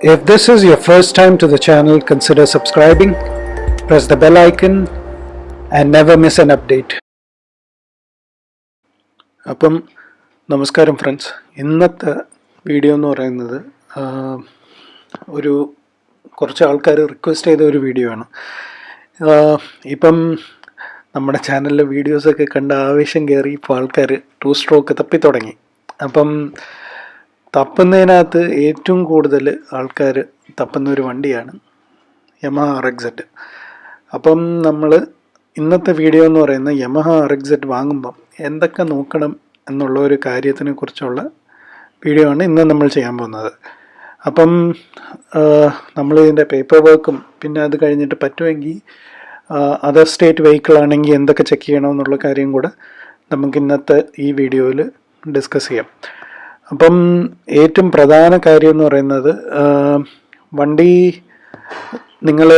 If this is your first time to the channel, consider subscribing, press the bell icon, and never miss an update. അപ്പം നമസ്കാരം friends. ഇന്നത്തെ video എന്ന് പറയുന്നത് ഒരു കുറച്ച് ആൾക്കാർ റിക്വസ്റ്റ് ചെയ്ത ഒരു വീഡിയോ ആണ്. ഇപ്പം നമ്മുടെ ചാനലിലെ വീഡിയോസൊക്കെ കണ്ട ആവേശം കയറി ഇപ്പോൾ ആൾക്കാർ ടു സ്ട്രോക്ക് തപ്പി തുടങ്ങി. അപ്പം തപ്പുന്നതിനകത്ത് ഏറ്റവും കൂടുതൽ ആൾക്കാർ തപ്പുന്ന ഒരു വണ്ടിയാണ് യമഹ ആർ എക്സെറ്റ് അപ്പം നമ്മൾ ഇന്നത്തെ വീഡിയോ എന്ന് പറയുന്ന യമഹ ആർ എക്സെറ്റ് വാങ്ങുമ്പം എന്തൊക്കെ നോക്കണം എന്നുള്ള ഒരു കാര്യത്തിനെ കുറിച്ചുള്ള വീഡിയോ ആണ് ഇന്ന് നമ്മൾ ചെയ്യാൻ പോകുന്നത്. അപ്പം നമ്മൾ ഇതിന്റെ പേപ്പർ വർക്കും പിന്നെ അത് കഴിഞ്ഞിട്ട് പറ്റുമെങ്കിൽ അതർ സ്റ്റേറ്റ് വെഹിക്കിൾ ആണെങ്കിൽ എന്തൊക്കെ ചെക്ക് ചെയ്യണമെന്നുള്ള കാര്യം കൂടെ നമുക്ക് ഇന്നത്തെ ഈ വീഡിയോയിൽ ഡിസ്കസ് ചെയ്യാം. അപ്പം ഏറ്റവും പ്രധാന കാര്യം എന്ന് പറയുന്നത് വണ്ടി നിങ്ങൾ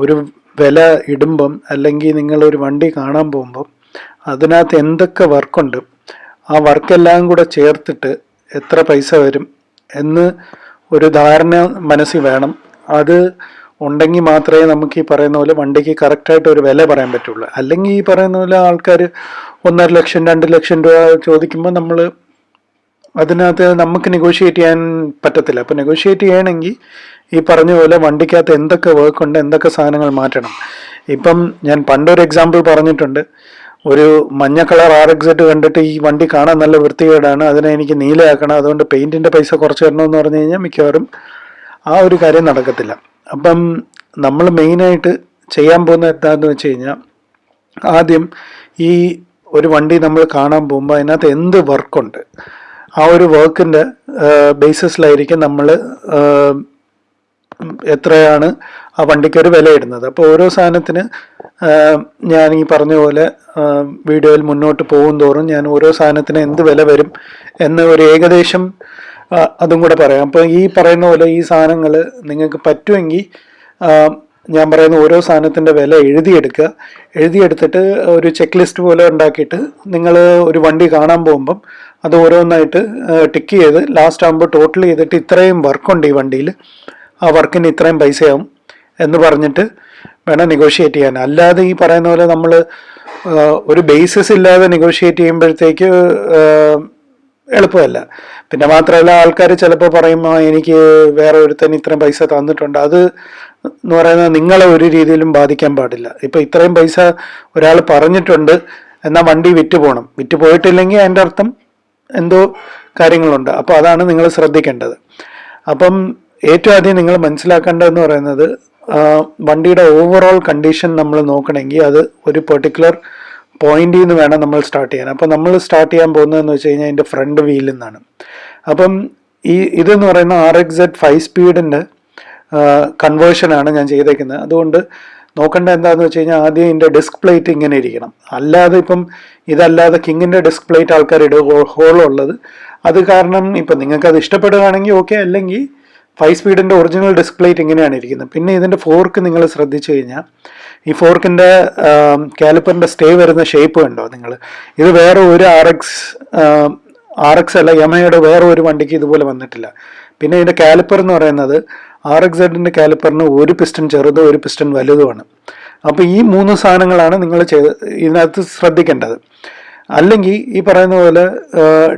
ഒരു വില ഇടുമ്പം അല്ലെങ്കിൽ നിങ്ങൾ ഒരു വണ്ടി കാണാൻ പോകുമ്പം അതിനകത്ത് എന്തൊക്കെ വർക്കുണ്ട് ആ വർക്കെല്ലാം കൂടെ ചേർത്തിട്ട് എത്ര പൈസ വരും എന്ന് ഒരു ധാരണ മനസ്സിൽ വേണം. അത് ഉണ്ടെങ്കിൽ മാത്രമേ നമുക്ക് ഈ പറയുന്ന പോലെ വണ്ടിക്ക് കറക്റ്റായിട്ട് ഒരു വില പറയാൻ പറ്റുള്ളൂ. അല്ലെങ്കിൽ ഈ പറയുന്ന പോലെ ആൾക്കാർ ഒന്നര ലക്ഷം രണ്ട് ലക്ഷം രൂപ ചോദിക്കുമ്പോൾ നമ്മൾ അതിനകത്ത് നമുക്ക് നെഗോഷിയേറ്റ് ചെയ്യാൻ പറ്റത്തില്ല. അപ്പോൾ നെഗോഷിയേറ്റ് ചെയ്യണമെങ്കിൽ ഈ പറഞ്ഞ പോലെ വണ്ടിക്കകത്ത് എന്തൊക്കെ വർക്ക് ഉണ്ട് എന്തൊക്കെ സാധനങ്ങൾ മാറ്റണം. ഇപ്പം ഞാൻ പണ്ടൊരു എക്സാമ്പിൾ പറഞ്ഞിട്ടുണ്ട്. ഒരു മഞ്ഞ കളർ ആർ എക്സെറ്റ് കണ്ടിട്ട് ഈ വണ്ടി കാണാൻ നല്ല വൃത്തികേടാണ് അതിനെ എനിക്ക് നീലയാക്കണം അതുകൊണ്ട് പെയിന്റിന്റെ പൈസ കുറച്ച് തരണമെന്ന് പറഞ്ഞു കഴിഞ്ഞാൽ മിക്കവാറും ആ ഒരു കാര്യം നടക്കത്തില്ല. അപ്പം നമ്മൾ മെയിനായിട്ട് ചെയ്യാൻ പോകുന്ന എന്താണെന്ന് വെച്ച് കഴിഞ്ഞാൽ ആദ്യം ഈ ഒരു വണ്ടി നമ്മൾ കാണാൻ പോകുമ്പോൾ അതിനകത്ത് എന്ത് വർക്കുണ്ട് ആ ഒരു വർക്കിന്റെ ബേസിസിലായിരിക്കും നമ്മൾ എത്രയാണ് ആ വണ്ടിക്ക് ഒരു വില ഇടുന്നത് അപ്പോൾ ഓരോ സാധനത്തിന് ഞാൻ ഈ പറഞ്ഞ പോലെ വീഡിയോയിൽ മുന്നോട്ട് പോകും തോറും ഞാൻ ഓരോ സാധനത്തിന് എന്ത് വില വരും എന്ന് ഒരു ഏകദേശം അതും കൂടെ പറയാം. അപ്പോൾ ഈ പറയുന്ന പോലെ ഈ സാധനങ്ങൾ നിങ്ങൾക്ക് പറ്റുമെങ്കിൽ ഞാൻ പറയുന്ന ഓരോ സാധനത്തിന്റെ വില എഴുതിയെടുക്കുക. എഴുതിയെടുത്തിട്ട് ഒരു ചെക്ക് ലിസ്റ്റ് പോലെ ഉണ്ടാക്കിയിട്ട് നിങ്ങൾ ഒരു വണ്ടി കാണാൻ പോകുമ്പം അത് ഓരോന്നായിട്ട് ടിക്ക് ചെയ്ത് ലാസ്റ്റ് ആകുമ്പോൾ ടോട്ടൽ ചെയ്തിട്ട് ഇത്രയും വർക്കുണ്ട് ഈ വണ്ടിയിൽ ആ വർക്കിന് ഇത്രയും പൈസയാവും എന്ന് പറഞ്ഞിട്ട് വേണം നെഗോഷിയേറ്റ് ചെയ്യാൻ. അല്ലാതെ ഈ പറയുന്ന പോലെ നമ്മൾ ഒരു ബേസിസ് ഇല്ലാതെ നെഗോഷിയേറ്റ് ചെയ്യുമ്പോഴത്തേക്ക് എളുപ്പമല്ല. പിന്നെ മാത്രമല്ല ആൾക്കാർ ചിലപ്പോൾ പറയും എനിക്ക് വേറെ ഒരുത്തൻ ഇത്രയും പൈസ തന്നിട്ടുണ്ട്. അത് എന്ന് പറയുന്നത് നിങ്ങളെ ഒരു രീതിയിലും ബാധിക്കാൻ പാടില്ല. ഇപ്പം ഇത്രയും പൈസ ഒരാൾ പറഞ്ഞിട്ടുണ്ട് എന്നാൽ വണ്ടി വിറ്റ് പോകണം വിറ്റ് പോയിട്ടില്ലെങ്കിൽ അതിന്റെ അർത്ഥം എന്തോ കാര്യങ്ങളുണ്ട്. അപ്പോൾ അതാണ് നിങ്ങൾ ശ്രദ്ധിക്കേണ്ടത്. അപ്പം ഏറ്റവും ആദ്യം നിങ്ങൾ മനസ്സിലാക്കേണ്ടതെന്ന് പറയുന്നത് വണ്ടിയുടെ ഓവറോൾ കണ്ടീഷൻ നമ്മൾ നോക്കണമെങ്കിൽ അത് ഒരു പെർട്ടിക്കുലർ പോയിന്റിൽ നിന്ന് വേണം നമ്മൾ സ്റ്റാർട്ട് ചെയ്യാൻ. അപ്പോൾ നമ്മൾ സ്റ്റാർട്ട് ചെയ്യാൻ പോകുന്നതെന്ന് വെച്ച് കഴിഞ്ഞാൽ അതിന്റെ ഫ്രണ്ട് വീലിൽ നിന്നാണ് അപ്പം ഈ ഇതെന്ന് പറയുന്ന ആർ എക്സ് എഡ് ഫൈവ് സ്പീഡിന്റെ കൺവേർഷനാണ് ഞാൻ ചെയ്തേക്കുന്നത്. അതുകൊണ്ട് നോക്കേണ്ട എന്താണെന്ന് വെച്ച് കഴിഞ്ഞാൽ ആദ്യം ഇതിന്റെ ഡിസ്ക് പ്ലേറ്റ് ഇങ്ങനെ ഇരിക്കണം. അല്ലാതെ ഇപ്പം ഇതല്ലാതെ കിങ്ങിന്റെ ഡിസ്ക് പ്ലേറ്റ് ആൾക്കാർ ഇടുക ഹോളുള്ളത്. അത് കാരണം ഇപ്പം നിങ്ങൾക്ക് അത് ഇഷ്ടപ്പെടുകയാണെങ്കിൽ ഓക്കെ അല്ലെങ്കിൽ ഫൈവ് സ്പീഡിന്റെ ഒറിജിനൽ ഡിസ്ക് പ്ലേറ്റ് ഇങ്ങനെയാണ് ഇരിക്കുന്നത്. പിന്നെ ഇതിന്റെ ഫോർക്ക് നിങ്ങൾ ശ്രദ്ധിച്ചു കഴിഞ്ഞാൽ ഈ ഫോർക്കിന്റെ കാലിപ്പറിന്റെ സ്റ്റേ വരുന്ന ഷേപ്പ് കണ്ടോ നിങ്ങൾ? ഇത് വേറെ ഒരു ആർ എക്സ് ആർ എക്സ് അല്ല യമയുടെ വേറെ ഒരു വണ്ടിക്ക് ഇതുപോലെ വന്നിട്ടില്ല. പിന്നെ ഇതിന്റെ കാലിപ്പർ എന്ന് പറയുന്നത് ആർ എക്സ് സെഡിന്റെ കാലിപ്പറിന് ഒരു പിസ്റ്റൺ ചെറുതോ ഒരു പിസ്റ്റൺ വലുതുമാണ് അപ്പോൾ ഈ മൂന്ന് സാധനങ്ങളാണ് നിങ്ങൾ ചെയ്ത് ഇതിനകത്ത് ശ്രദ്ധിക്കേണ്ടത്. അല്ലെങ്കിൽ ഈ പറയുന്ന പോലെ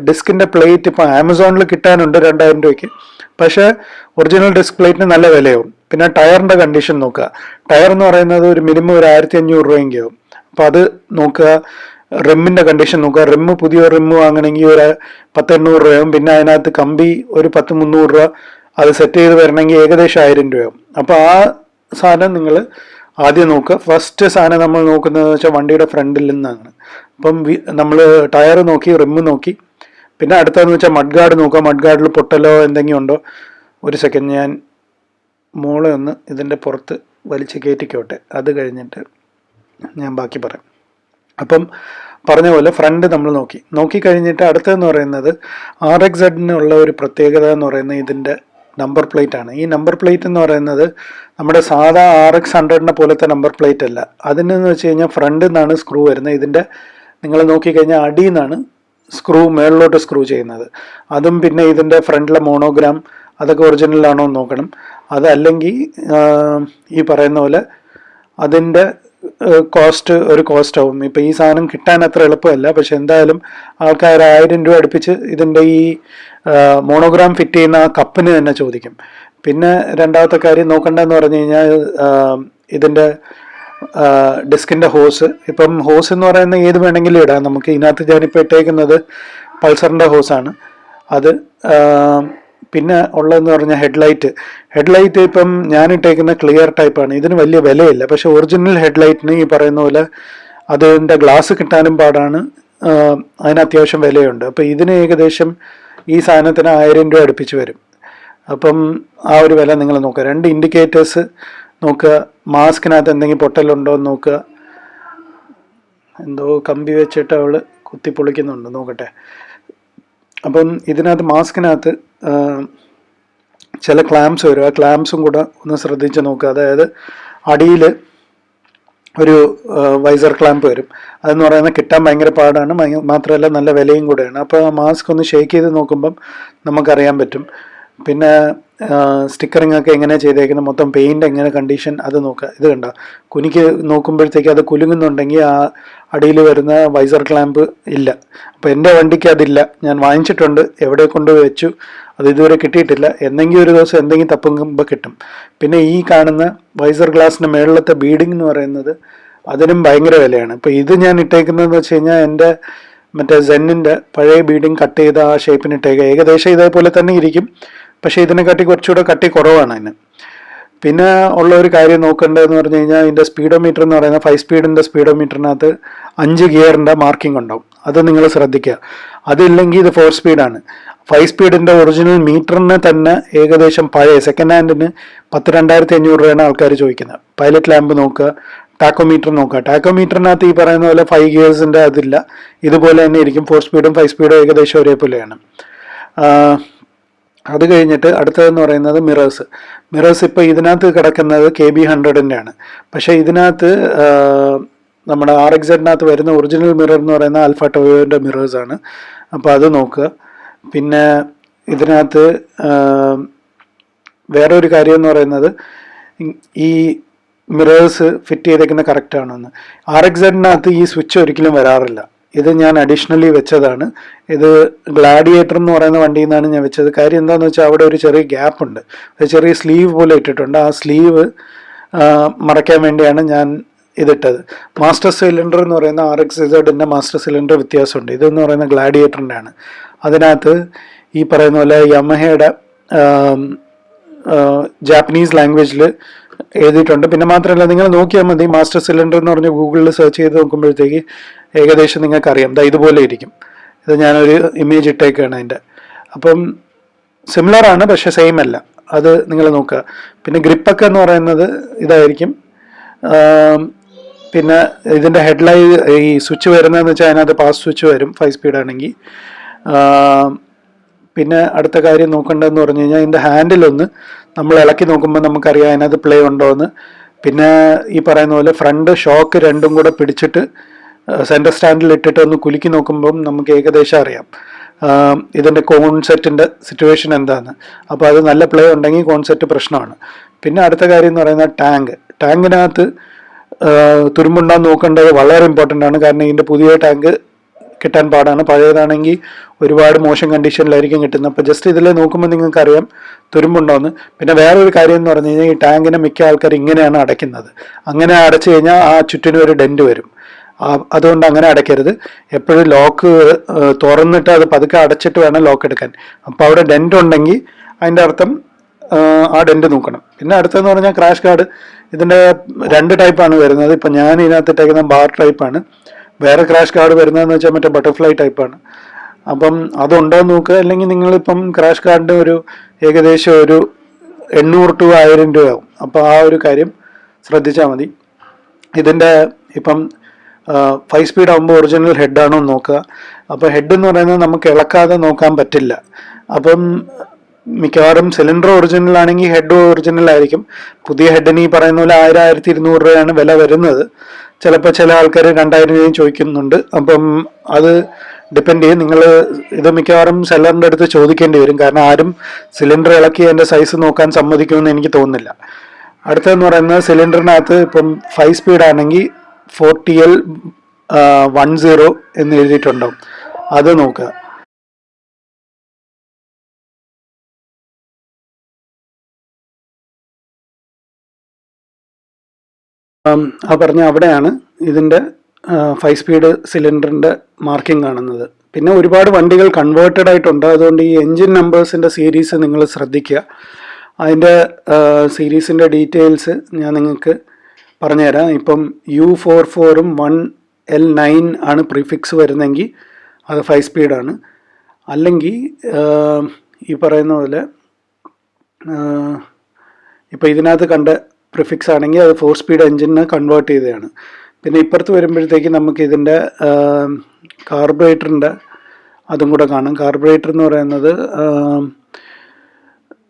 ഡിസ്കിന്റെ പ്ലേറ്റ് ഇപ്പോൾ ആമസോണിൽ കിട്ടാനുണ്ട് രണ്ടായിരം രൂപയ്ക്ക്. പക്ഷേ ഒറിജിനൽ ഡിസ്ക് പ്ലേറ്റിന് നല്ല വിലയാവും. പിന്നെ ടയറിന്റെ കണ്ടീഷൻ നോക്കുക. ടയർ എന്ന് പറയുന്നത് ഒരു മിനിമം ഒരു ആയിരത്തി അഞ്ഞൂറ് രൂപയെങ്കിലും അപ്പോൾ അത് നോക്കുക. റിമ്മിന്റെ കണ്ടീഷൻ നോക്കുക. റിമ്മ് പുതിയ റിമ്മ് വാങ്ങണമെങ്കിൽ ഒരു പത്ത് എണ്ണൂറ് രൂപയാവും. പിന്നെ അതിനകത്ത് കമ്പി ഒരു പത്ത് മുന്നൂറ് രൂപ അത് സെറ്റ് ചെയ്ത് വരണമെങ്കിൽ ഏകദേശം ആയിരം രൂപയാവും. അപ്പോൾ ആ സാധനം നിങ്ങൾ ആദ്യം നോക്കുക. ഫസ്റ്റ് സാധനം നമ്മൾ നോക്കുന്നത് വെച്ചാൽ വണ്ടിയുടെ ഫ്രണ്ടിൽ നിന്നാണ്. അപ്പം നമ്മൾ ടയർ നോക്കി റിമ്മ് നോക്കി. പിന്നെ അടുത്തതെന്ന് വെച്ചാൽ മഡ്ഗാർഡ് നോക്കുക. മഡ്ഗാർഡിൽ പൊട്ടലോ എന്തെങ്കിലും ഉണ്ടോ? ഒരു സെക്കൻഡ് ഞാൻ മോളെ ഒന്ന് ഇതിന്റെ പുറത്ത് വലിച്ച് കയറ്റിക്കോട്ടെ. അത് കഴിഞ്ഞിട്ട് ഞാൻ ബാക്കി പറയാം. അപ്പം പറഞ്ഞ പോലെ ഫ്രണ്ട് നമ്മൾ നോക്കി. നോക്കി കഴിഞ്ഞിട്ട് അടുത്തതെന്ന് പറയുന്നത് ആർ എക്സ് സെഡിനുള്ള ഒരു പ്രത്യേകത എന്ന് പറയുന്നത് ഇതിന്റെ നമ്പർ പ്ലേറ്റ് ആണ്. ഈ നമ്പർ പ്ലേറ്റ് എന്ന് പറയുന്നത് നമ്മുടെ സാധാ ആർ എക്സ് ഹൺഡ്രഡിനെ പോലത്തെ നമ്പർ പ്ലേറ്റ് അല്ല. അതിനെന്ന് വെച്ച് കഴിഞ്ഞാൽ ഫ്രണ്ടിൽ നിന്നാണ് സ്ക്രൂ വരുന്നത്. ഇതിന്റെ നിങ്ങൾ നോക്കിക്കഴിഞ്ഞാൽ അടിയിൽ നിന്നാണ് സ്ക്രൂ മേളിലോട്ട് സ്ക്രൂ ചെയ്യുന്നത്. അതും പിന്നെ ഇതിന്റെ ഫ്രണ്ടിലെ മോണോഗ്രാം അതൊക്കെ ഒറിജിനൽ ആണോ എന്ന് നോക്കണം. അതല്ലെങ്കിൽ ഈ പറയുന്ന പോലെ അതിന്റെ കോസ്റ്റ് ഒരു കോസ്റ്റ് ആവും. ഇപ്പം ഈ സാധനം കിട്ടാൻ അത്ര എളുപ്പമല്ല. പക്ഷെ എന്തായാലും ആൾക്കാർ ആയിരം രൂപ അടുപ്പിച്ച് ഇതിന്റെ ഈ മോണോഗ്രാം ഫിറ്റ് ചെയ്യുന്ന ആ കപ്പിന് തന്നെ ചോദിക്കും. പിന്നെ രണ്ടാമത്തെ കാര്യം നോക്കണ്ടെന്ന് പറഞ്ഞു കഴിഞ്ഞാൽ ഇതിന്റെ ഡിസ്കിന്റെ ഹോസ് ഇപ്പം ഹോസ് എന്ന് പറയുന്ന ഏത് വേണമെങ്കിലും ഇടാം. നമുക്ക് ഇതിനകത്ത് ഞാനിപ്പോൾ ഇട്ടേക്കുന്നത് പൾസറിന്റെ ഹോസാണ് അത് പിന്നെ ഉള്ളതെന്ന് പറഞ്ഞാൽ ഹെഡ്ലൈറ്റ് ഹെഡ്ലൈറ്റ് ഇപ്പം ഞാൻ ഇട്ടേക്കുന്ന ക്ലിയർ ടൈപ്പാണ് ഇതിന് വലിയ വിലയില്ല. പക്ഷെ ഒറിജിനൽ ഹെഡ്ലൈറ്റിന് ഈ പറയുന്ന പോലെ അതിന്റെ ഗ്ലാസ് കിട്ടാനും പാടാണ്. അതിന് അത്യാവശ്യം വിലയുണ്ട്. അപ്പോൾ ഇതിന് ഏകദേശം ഈ സാധനത്തിന് ആയിരം രൂപ അടുപ്പിച്ച് വരും. അപ്പം ആ ഒരു വില നിങ്ങൾ നോക്കുക. രണ്ട് ഇൻഡിക്കേറ്റേഴ്സ് നോക്കുക. മാസ്കിനകത്ത് എന്തെങ്കിലും പൊട്ടലുണ്ടോ എന്ന് നോക്കുക. എന്തോ കമ്പി വെച്ചിട്ട് അവൾ കുത്തി പൊളിക്കുന്നുണ്ട് നോക്കട്ടെ. അപ്പം ഇതിനകത്ത് മാസ്കിനകത്ത് ചില ക്ലാംസ് വരും. ആ ക്ലാംസും കൂടെ ഒന്ന് ശ്രദ്ധിച്ച് നോക്കുക. അതായത് അടിയിൽ ഒരു വൈസർ ക്ലാമ്പ് വരും. അതെന്ന് പറയുന്നത് കിട്ടാൻ ഭയങ്കര പാടാണ്. മാത്രമല്ല നല്ല വിലയും കൂടെയാണ്. അപ്പോൾ ആ മാസ്ക് ഒന്ന് ഷേക്ക് ചെയ്ത് നോക്കുമ്പം നമുക്കറിയാൻ പറ്റും. പിന്നെ സ്റ്റിക്കറിംഗ് ഒക്കെ എങ്ങനെ ചെയ്തേക്കുന്നത്? മൊത്തം പെയിന്റ് എങ്ങനെ കണ്ടീഷൻ അത് നോക്കുക. ഇത് കണ്ട? കുനിക്ക് നോക്കുമ്പോഴത്തേക്ക് അത് കുലുങ്ങുന്നുണ്ടെങ്കിൽ ആ അടിയിൽ വരുന്ന വൈസർ ക്ലാമ്പ് ഇല്ല. അപ്പോൾ എന്റെ വണ്ടിക്ക് അതില്ല. ഞാൻ വാങ്ങിച്ചിട്ടുണ്ട്. എവിടെ കൊണ്ട് വെച്ചു? അത് ഇതുവരെ കിട്ടിയിട്ടില്ല. എന്തെങ്കിലും ഒരു ദിവസം എന്തെങ്കിലും തപ്പുമ്പോൾ കിട്ടും. പിന്നെ ഈ കാണുന്ന വൈസർ ഗ്ലാസിന്റെ മേളിലത്തെ ബീഡിംഗ് എന്ന് പറയുന്നത് അതിനും ഭയങ്കര വിലയാണ്. ഇപ്പോൾ ഇത് ഞാൻ ഇട്ടേക്കുന്നതെന്ന് വെച്ച് കഴിഞ്ഞാൽ എന്റെ മറ്റേ സെന്നിന്റെ പഴയ ബീഡിങ് കട്ട് ചെയ്ത ആ ഷേപ്പിന് ഇട്ടേക്കുക ഏകദേശം ഇതേപോലെ തന്നെ ഇരിക്കും. പക്ഷേ ഇതിനെക്കാട്ടി കുറച്ചുകൂടെ കട്ടി കുറവാണ് അതിന്. പിന്നെ ഉള്ള ഒരു കാര്യം നോക്കേണ്ടതെന്ന് പറഞ്ഞു കഴിഞ്ഞാൽ ഇതിന്റെ സ്പീഡോമീറ്റർ എന്ന് പറയുന്ന ഫൈവ് സ്പീഡിന്റെ സ്പീഡോമീറ്ററിനകത്ത് അഞ്ച് ഗിയറിന്റെ മാർക്കിംഗ് ഉണ്ടാവും. അത് നിങ്ങൾ ശ്രദ്ധിക്കുക അതില്ലെങ്കിൽ ഇത് ഫോർ സ്പീഡാണ് ഫൈവ് സ്പീഡിന്റെ ഒറിജിനൽ മീറ്ററിന് തന്നെ ഏകദേശം പഴയ സെക്കൻഡ് ഹാൻഡിന് പത്ത് രണ്ടായിരത്തി അഞ്ഞൂറ് രൂപയാണ് ആൾക്കാർ ചോദിക്കുന്നത്. പൈലറ്റ് ലാമ്പ് നോക്കുക ടാക്കോമീറ്റർ നോക്കുക. ടാക്കോമീറ്ററിനകത്ത് ഈ പറയുന്ന പോലെ ഫൈവ് ഗിയേഴ്സിന്റെ അതില്ല. ഇതുപോലെ തന്നെ ഇരിക്കും. ഫോർ സ്പീഡും ഫൈവ് സ്പീഡും ഏകദേശം ഒരേപോലെയാണ്. അത് കഴിഞ്ഞിട്ട് അടുത്തതെന്ന് പറയുന്നത് മിറേഴ്സ് മിറേഴ്സ് ഇപ്പോൾ ഇതിനകത്ത് കിടക്കുന്നത് കെ ബി ഹൺഡ്രഡിന്റെ ആണ്. പക്ഷേ ഇതിനകത്ത് നമ്മുടെ ആർ എക്സഡിനകത്ത് വരുന്ന ഒറിജിനൽ മിറർ എന്ന് പറയുന്ന അൽഫ ടോയോന്റെ മിറേഴ്സാണ് അപ്പോൾ അത് നോക്കുക. പിന്നെ ഇതിനകത്ത് വേറൊരു കാര്യം എന്ന് പറയുന്നത് ഈ മിറേഴ്സ് ഫിറ്റ് ചെയ്തേക്കുന്ന കറക്റ്റ് ആണെന്ന് ആർ എക്സെഡിനകത്ത് ഈ സ്വിച്ച് ഒരിക്കലും വരാറില്ല. ഇത് ഞാൻ അഡീഷണലി വെച്ചതാണ്. ഇത് ഗ്ലാഡിയേറ്റർ എന്ന് പറയുന്ന വണ്ടിയിൽ നിന്നാണ് ഞാൻ വെച്ചത്. കാര്യം എന്താണെന്ന് വെച്ചാൽ അവിടെ ഒരു ചെറിയ ഗ്യാപ്പ് ഉണ്ട് ഒരു ചെറിയ സ്ലീവ് പോലെ ഇട്ടിട്ടുണ്ട്. ആ സ്ലീവ് മറയ്ക്കാൻ വേണ്ടിയാണ് ഞാൻ ഇതിട്ടത്. മാസ്റ്റർ സിലിണ്ടർ എന്ന് പറയുന്ന ആർ എക്സ് ഇസഡിന്റെ മാസ്റ്റർ സിലിണ്ടർ വ്യത്യാസമുണ്ട്. ഇതെന്ന് പറയുന്ന ഗ്ലാഡിയേറ്ററിന്റെ ആണ് അതിനകത്ത് ഈ പറയുന്ന പോലെ യമഹയുടെ ജാപ്പനീസ് ലാംഗ്വേജിൽ എഴുതിയിട്ടുണ്ട്. പിന്നെ മാത്രമല്ല നിങ്ങൾ നോക്കിയാൽ മതി മാസ്റ്റർ സിലിണ്ടർ എന്ന് പറഞ്ഞ് ഗൂഗിളിൽ സെർച്ച് ചെയ്ത് നോക്കുമ്പോഴത്തേക്ക് ഏകദേശം നിങ്ങൾക്കറിയാം. ദാ ഇതുപോലെ ഇരിക്കും. ഇത് ഞാനൊരു ഇമേജ് ഇട്ടേക്കാണ് അതിന്റെ. അപ്പം സിമിലർ ആണ് പക്ഷെ സെയിം അല്ല. അത് നിങ്ങൾ നോക്കുക. പിന്നെ ഗ്രിപ്പൊക്കെ എന്ന് പറയുന്നത് ഇതായിരിക്കും. പിന്നെ ഇതിന്റെ ഹെഡ്ലൈ ഈ സ്വിച്ച് വരുന്നതെന്ന് വെച്ചാൽ അതിനകത്ത് പാസ് സ്വിച്ച് വരും ഫൈവ് സ്പീഡ് ആണെങ്കിൽ. പിന്നെ അടുത്ത കാര്യം നോക്കേണ്ടതെന്ന് പറഞ്ഞു കഴിഞ്ഞാൽ ഇതിന്റെ ഹാൻഡിലൊന്ന് നമ്മൾ ഇളക്കി നോക്കുമ്പോൾ നമുക്കറിയാം അതിനകത്ത് പ്ലേ ഉണ്ടോ എന്ന് പിന്നെ ഈ പറയുന്ന പോലെ ഫ്രണ്ട് ഷോക്ക് രണ്ടും കൂടെ പിടിച്ചിട്ട് സെന്റർ സ്റ്റാൻഡിൽ ഇട്ടിട്ട് ഒന്ന് കുലുക്കി നോക്കുമ്പം നമുക്ക് ഏകദേശം അറിയാം. ഇതിന്റെ കോൺസെറ്റിന്റെ സിറ്റുവേഷൻ എന്താണ് അപ്പോൾ അത് നല്ല പ്ലേ ഉണ്ടെങ്കിൽ കോൺസെറ്റ് പ്രശ്നമാണ്. പിന്നെ അടുത്ത കാര്യം എന്ന് പറയുന്നത് ടാങ്ക് ടാങ്കിനകത്ത് തുരുമ്പുണ്ടാൻ നോക്കേണ്ടത് വളരെ ഇമ്പോർട്ടന്റ് ആണ്. കാരണം ഇതിന്റെ പുതിയ ടാങ്ക് കിട്ടാൻ പാടാണ്. പഴയതാണെങ്കിൽ ഒരുപാട് മോശം കണ്ടീഷനിലായിരിക്കും കിട്ടുന്നത്. അപ്പോൾ ജസ്റ്റ് ഇതിൽ നോക്കുമ്പോൾ നിങ്ങൾക്ക് അറിയാം തുരുമ്പുണ്ടോന്ന്. പിന്നെ വേറൊരു കാര്യം എന്ന് പറഞ്ഞു കഴിഞ്ഞാൽ ഈ ടാങ്കിനെ മിക്ക ആൾക്കാർ ഇങ്ങനെയാണ് അടയ്ക്കുന്നത്. അങ്ങനെ അടച്ചു കഴിഞ്ഞാൽ ആ ചുറ്റിനും ഒരു ഡെന്റ് വരും. അതുകൊണ്ട് അങ്ങനെ അടയ്ക്കരുത്. എപ്പോഴും ലോക്ക് തുറന്നിട്ട് അത് പതുക്കെ അടച്ചിട്ട് വേണം ലോക്ക് എടുക്കാൻ. അപ്പോൾ അവിടെ ഡെന്റ് ഉണ്ടെങ്കിൽ അതിന്റെ അർത്ഥം ആ, ഡെന്റ് നോക്കണം. പിന്നെ അടുത്തെന്ന് പറഞ്ഞാൽ ക്രാഷ് കാർഡ് ഇതിന്റെ രണ്ട് ടൈപ്പാണ് വരുന്നത്. ഇപ്പം ഞാൻ ഇതിനകത്ത് ഇട്ടേക്കുന്ന ബാർ ടൈപ്പാണ് വേറെ ക്രാഷ് കാർഡ് വരുന്നതെന്ന് വെച്ചാൽ മറ്റേ ബട്ടർഫ്ലൈ ടൈപ്പാണ് അപ്പം അതുണ്ടോ എന്ന് നോക്കുക അല്ലെങ്കിൽ നിങ്ങളിപ്പം ക്രാഷ് കാർഡിന്റെ ഒരു ഏകദേശം ഒരു എണ്ണൂറ് ടു ആയിരം രൂപയാവും. അപ്പോൾ ആ ഒരു കാര്യം ശ്രദ്ധിച്ചാൽ മതി. ഇതിന്റെ ഇപ്പം ഫൈവ് സ്പീഡ് ആകുമ്പോൾ ഒറിജിനൽ ഹെഡാണോ നോക്കുക. അപ്പോൾ ഹെഡ് എന്ന് പറയുന്നത് നമുക്ക് ഇളക്കാതെ നോക്കാൻ പറ്റില്ല. അപ്പം മിക്കവാറും സിലിണ്ടർ ഒറിജിനൽ ആണെങ്കിൽ ഹെഡ് ഒറിജിനൽ ആയിരിക്കും. പുതിയ ഹെഡിന് ഈ പറയുന്ന പോലെ ആയിരം ആയിരത്തി ഇരുന്നൂറ് രൂപയാണ് വില വരുന്നത്. ചിലപ്പോൾ ചില ആൾക്കാർ രണ്ടായിരം രൂപയും ചോദിക്കുന്നുണ്ട്. അപ്പം അത് ഡിപ്പെൻഡ് ചെയ്യും. നിങ്ങൾ ഇത് മിക്കവാറും സെല്ലറിന്റെ അടുത്ത് ചോദിക്കേണ്ടി വരും. കാരണം ആരും സിലിണ്ടർ ഇളക്കി അതിന്റെ സൈസ് നോക്കാൻ സമ്മതിക്കുമെന്ന് എനിക്ക് തോന്നുന്നില്ല. അടുത്തതെന്ന് പറയുന്നത് സിലിണ്ടറിനകത്ത് ഇപ്പം ഫൈവ് സ്പീഡ് ആണെങ്കിൽ ഫോർട്ടി എൽ വൺ സീറോ എന്ന് എഴുതിയിട്ടുണ്ടാവും. അത് നോക്കുക. ആ പറഞ്ഞ അവിടെയാണ് ഇതിന്റെ ഫൈവ് സ്പീഡ് സിലിണ്ടറിന്റെ മാർക്കിംഗ് കാണുന്നത്. പിന്നെ ഒരുപാട് വണ്ടികൾ കൺവേർട്ടഡ് ആയിട്ടുണ്ട്. അതുകൊണ്ട് ഈ എൻജിൻ നമ്പേഴ്സിന്റെ സീരീസ് നിങ്ങൾ ശ്രദ്ധിക്കുക. അതിന്റെ സീരീസിന്റെ ഡീറ്റെയിൽസ് ഞാൻ നിങ്ങൾക്ക് പറഞ്ഞുതരാം. ഇപ്പം യു ഫോർ ഫോറും വൺ എൽ നയൻ ആണ് പ്രിഫിക്സ് വരുന്നെങ്കിൽ അത് ഫൈവ് സ്പീഡാണ് അല്ലെങ്കിൽ ഈ പറയുന്ന പോലെ ഇപ്പോൾ ഇതിനകത്ത് കണ്ട പ്രിഫിക്സ് ആണെങ്കിൽ അത് ഫോർ സ്പീഡ് എഞ്ചിനെ കൺവേർട്ട് ചെയ്തതാണ്. പിന്നെ ഇപ്പുറത്ത് വരുമ്പോഴത്തേക്ക് നമുക്ക് ഇതിന്റെ കാർബറേറ്ററിന്റെ അതും കൂടെ കാണും. കാർബറേറ്റർ എന്ന് പറയുന്നത്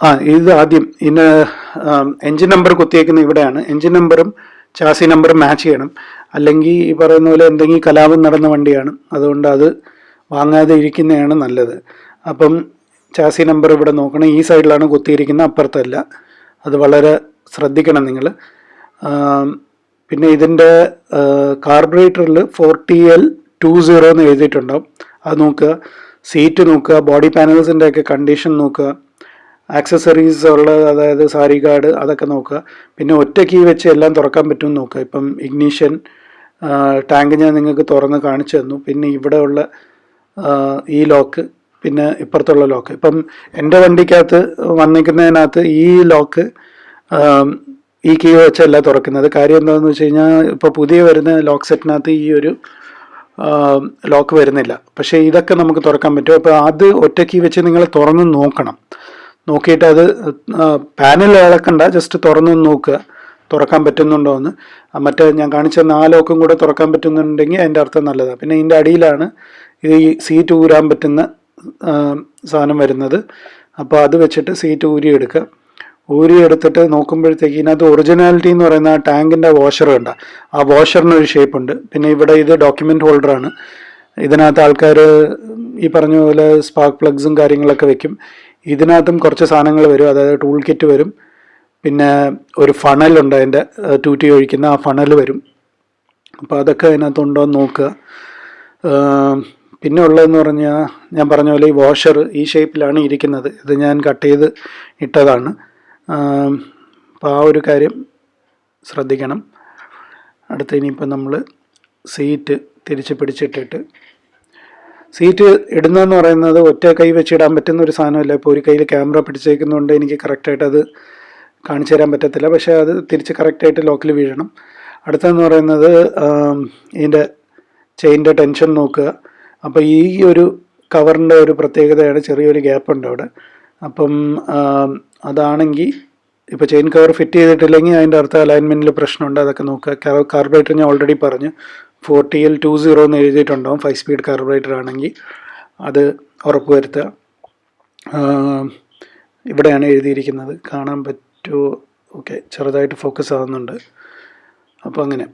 ആ ഇത് ആദ്യം ഇന്ന് എൻജിൻ നമ്പർ കുത്തിയേക്കുന്ന ഇവിടെയാണ്. എൻജിൻ നമ്പറും ചാസി നമ്പറും മാച്ച് ചെയ്യണം. അല്ലെങ്കിൽ ഈ പറയുന്ന പോലെ എന്തെങ്കിലും കലാപം നടന്ന വണ്ടിയാണ്. അതുകൊണ്ട് അത് വാങ്ങാതെ ഇരിക്കുന്നതാണ് നല്ലത്. അപ്പം ചാസി നമ്പർ ഇവിടെ നോക്കണം. ഈ സൈഡിലാണ് കുത്തിയിരിക്കുന്നത് അപ്പുറത്തല്ല. അത് വളരെ ശ്രദ്ധിക്കണം നിങ്ങൾ പിന്നെ ഇതിന്റെ കാർബറേറ്ററിൽ ഫോർട്ടി എൽ ടു സീറോ എന്ന് എഴുതിയിട്ടുണ്ടാവും. അത് നോക്കുക. സീറ്റ് നോക്കുക. ബോഡി പാനൽസിന്റെ ഒക്കെ കണ്ടീഷൻ നോക്കുക. ആക്സസറീസ് ഉള്ള അതായത് സാരി കാർഡ് അതൊക്കെ നോക്കുക. പിന്നെ ഒറ്റ കീ വെച്ച് എല്ലാം തുറക്കാൻ പറ്റുമെന്ന് നോക്കുക. ഇപ്പം ഇഗ്നീഷൻ ടാങ്ക് ഞാൻ നിങ്ങൾക്ക് തുറന്ന് കാണിച്ചു തന്നു. പിന്നെ ഇവിടെ ഉള്ള ഈ ലോക്ക് പിന്നെ ഇപ്പുറത്തുള്ള ലോക്ക് ഇപ്പം എന്റെ വണ്ടിക്കകത്ത് വന്നിരിക്കുന്നതിനകത്ത് ഈ ലോക്ക് ഈ കീ വെച്ചല്ല തുറക്കുന്നത്. കാര്യം എന്താണെന്ന് വെച്ച് കഴിഞ്ഞാൽ ഇപ്പോൾ പുതിയ വരുന്ന ലോക്ക് സെറ്റിനകത്ത് ഈ ഒരു ലോക്ക് വരുന്നില്ല. പക്ഷേ ഇതൊക്കെ നമുക്ക് തുറക്കാൻ പറ്റും. അപ്പോൾ അത് ഒറ്റ കീ വെച്ച് നിങ്ങൾ തുറന്ന് നോക്കണം. നോക്കിയിട്ട് അത് പാനൽ ഇളക്കണ്ട ജസ്റ്റ് തുറന്ന് നോക്കുക തുറക്കാൻ പറ്റുന്നുണ്ടോ എന്ന്. മറ്റേ ഞാൻ കാണിച്ച നാലോക്കും കൂടെ തുറക്കാൻ പറ്റുന്നുണ്ടെങ്കിൽ അതിന്റെ അർത്ഥം നല്ലതാണ് പിന്നെ ഇതിന്റെ അടിയിലാണ് ഈ സീറ്റ് ഊരാൻ പറ്റുന്ന സാധനം വരുന്നത്. അപ്പോൾ അത് വെച്ചിട്ട് സീറ്റ് ഊരി എടുക്കുക ഊരി എടുത്തിട്ട് നോക്കുമ്പോഴത്തേക്ക് ഇതിനകത്ത് ഒറിജിനാലിറ്റി എന്ന് പറയുന്ന ആ ടാങ്കിന്റെ വാഷർ ഉണ്ട് ആ വാഷറിന് ഒരു ഷേപ്പ് ഉണ്ട്. പിന്നെ ഇവിടെ ഇത് ഡോക്യുമെന്റ് ഹോൾഡറാണ് ഇതിനകത്ത് ആൾക്കാർ ഈ പറഞ്ഞ പോലെ സ്പാർക്ക് പ്ലഗ്സും കാര്യങ്ങളൊക്കെ വെക്കും. ഇതിനകത്തും കുറച്ച് സാധനങ്ങൾ വരും. അതായത് ടൂൾ കിറ്റ് വരും. പിന്നെ ഒരു ഫണലുണ്ട് അതിന്റെ ടൂറ്റി ഒഴിക്കുന്ന ആ ഫണൽ വരും. അപ്പോൾ അതൊക്കെ അതിനകത്തുണ്ടോ എന്ന് നോക്കുക. പിന്നെ ഉള്ളതെന്ന് പറഞ്ഞാൽ ഞാൻ പറഞ്ഞ പോലെ ഈ വാഷർ ഈ ഷേപ്പിലാണ് ഇരിക്കുന്നത്. ഇത് ഞാൻ കട്ട് ചെയ്ത് ഇട്ടതാണ്. അപ്പോൾ ആ ഒരു കാര്യം ശ്രദ്ധിക്കണം. അടുത്ത ഇനിയിപ്പോൾ നമ്മൾ സീറ്റ് തിരിച്ച് പിടിച്ചിട്ടിട്ട്. സീറ്റ് ഇടുന്നതെന്ന് പറയുന്നത് ഒറ്റ കൈ വെച്ചിടാൻ പറ്റുന്ന ഒരു സാധനമല്ല. ഇപ്പോൾ ഒരു കയ്യിൽ ക്യാമറ പിടിച്ചേക്കുന്നതുകൊണ്ട് എനിക്ക് കറക്റ്റായിട്ട് അത് കാണിച്ചു തരാൻ പറ്റത്തില്ല. പക്ഷേ അത് തിരിച്ച് കറക്റ്റായിട്ട് ലോക്കിൽ വീഴണം. അടുത്തതെന്ന് പറയുന്നത് ഇതിന്റെ ചെയിന്റെ ടെൻഷൻ നോക്കുക. അപ്പോൾ ഈ ഒരു കവറിന്റെ ഒരു പ്രത്യേകതയാണ് ചെറിയൊരു ഗ്യാപ്പ് ഉണ്ട് അവിടെ. അപ്പം അതാണെങ്കിൽ ഇപ്പോൾ ചെയിൻ കവർ ഫിറ്റ് ചെയ്തിട്ടില്ലെങ്കിൽ അതിന്റെ അർത്ഥം അലൈൻമെന്റിൽ പ്രശ്നമുണ്ട്. അതൊക്കെ നോക്കുക. കാർബറേറ്റർ ഞാൻ ഓൾറെഡി പറഞ്ഞു. ഫോർട്ടി എൽ ടു സീറോ എന്ന് എഴുതിയിട്ടുണ്ടാവും. ഫൈവ് സ്പീഡ് കാർബറേറ്റർ ആണെങ്കിൽ അത് ഉറപ്പ് വരുത്തുക. ഇവിടെയാണ് എഴുതിയിരിക്കുന്നത്. കാണാൻ പറ്റുമോ ഓക്കെ ചെറുതായിട്ട് ഫോക്കസ് ആവുന്നുണ്ട്. അപ്പോൾ അങ്ങനെ.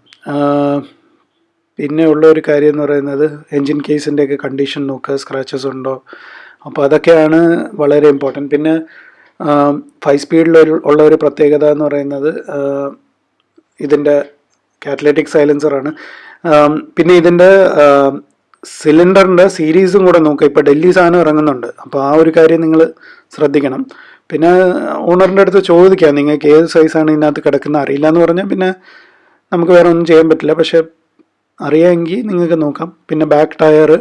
പിന്നെ ഉള്ള ഒരു കാര്യം എന്ന് പറയുന്നത് എൻജിൻ കേസിന്റെയൊക്കെ കണ്ടീഷൻ നോക്കുക. സ്ക്രാച്ചസ് ഉണ്ടോ? അപ്പോൾ അതൊക്കെയാണ് വളരെ ഇമ്പോർട്ടന്റ് പിന്നെ ഫൈവ് സ്പീഡിൽ ഉള്ള ഒരു പ്രത്യേകത എന്ന് പറയുന്നത് ഇതിന്റെ കാറ്റലറ്റിക് സൈലൻസറാണ് പിന്നെ ഇതിന്റെ സിലിണ്ടറിന്റെ സീരീസും കൂടെ നോക്കുക ഇപ്പോൾ ഡൽഹി സാധനം ഇറങ്ങുന്നുണ്ട്. അപ്പോൾ ആ ഒരു കാര്യം നിങ്ങൾ ശ്രദ്ധിക്കണം. പിന്നെ ഓണറിന്റെ അടുത്ത് ചോദിക്കാം. നിങ്ങൾക്ക് ഏത് സൈസാണ് ഇതിനകത്ത് കിടക്കുന്നത്? അറിയില്ല എന്ന് പറഞ്ഞാൽ പിന്നെ നമുക്ക് വേറെ ഒന്നും ചെയ്യാൻ പറ്റില്ല. പക്ഷേ അറിയാമെങ്കിൽ നിങ്ങൾക്ക് നോക്കാം. പിന്നെ back tyre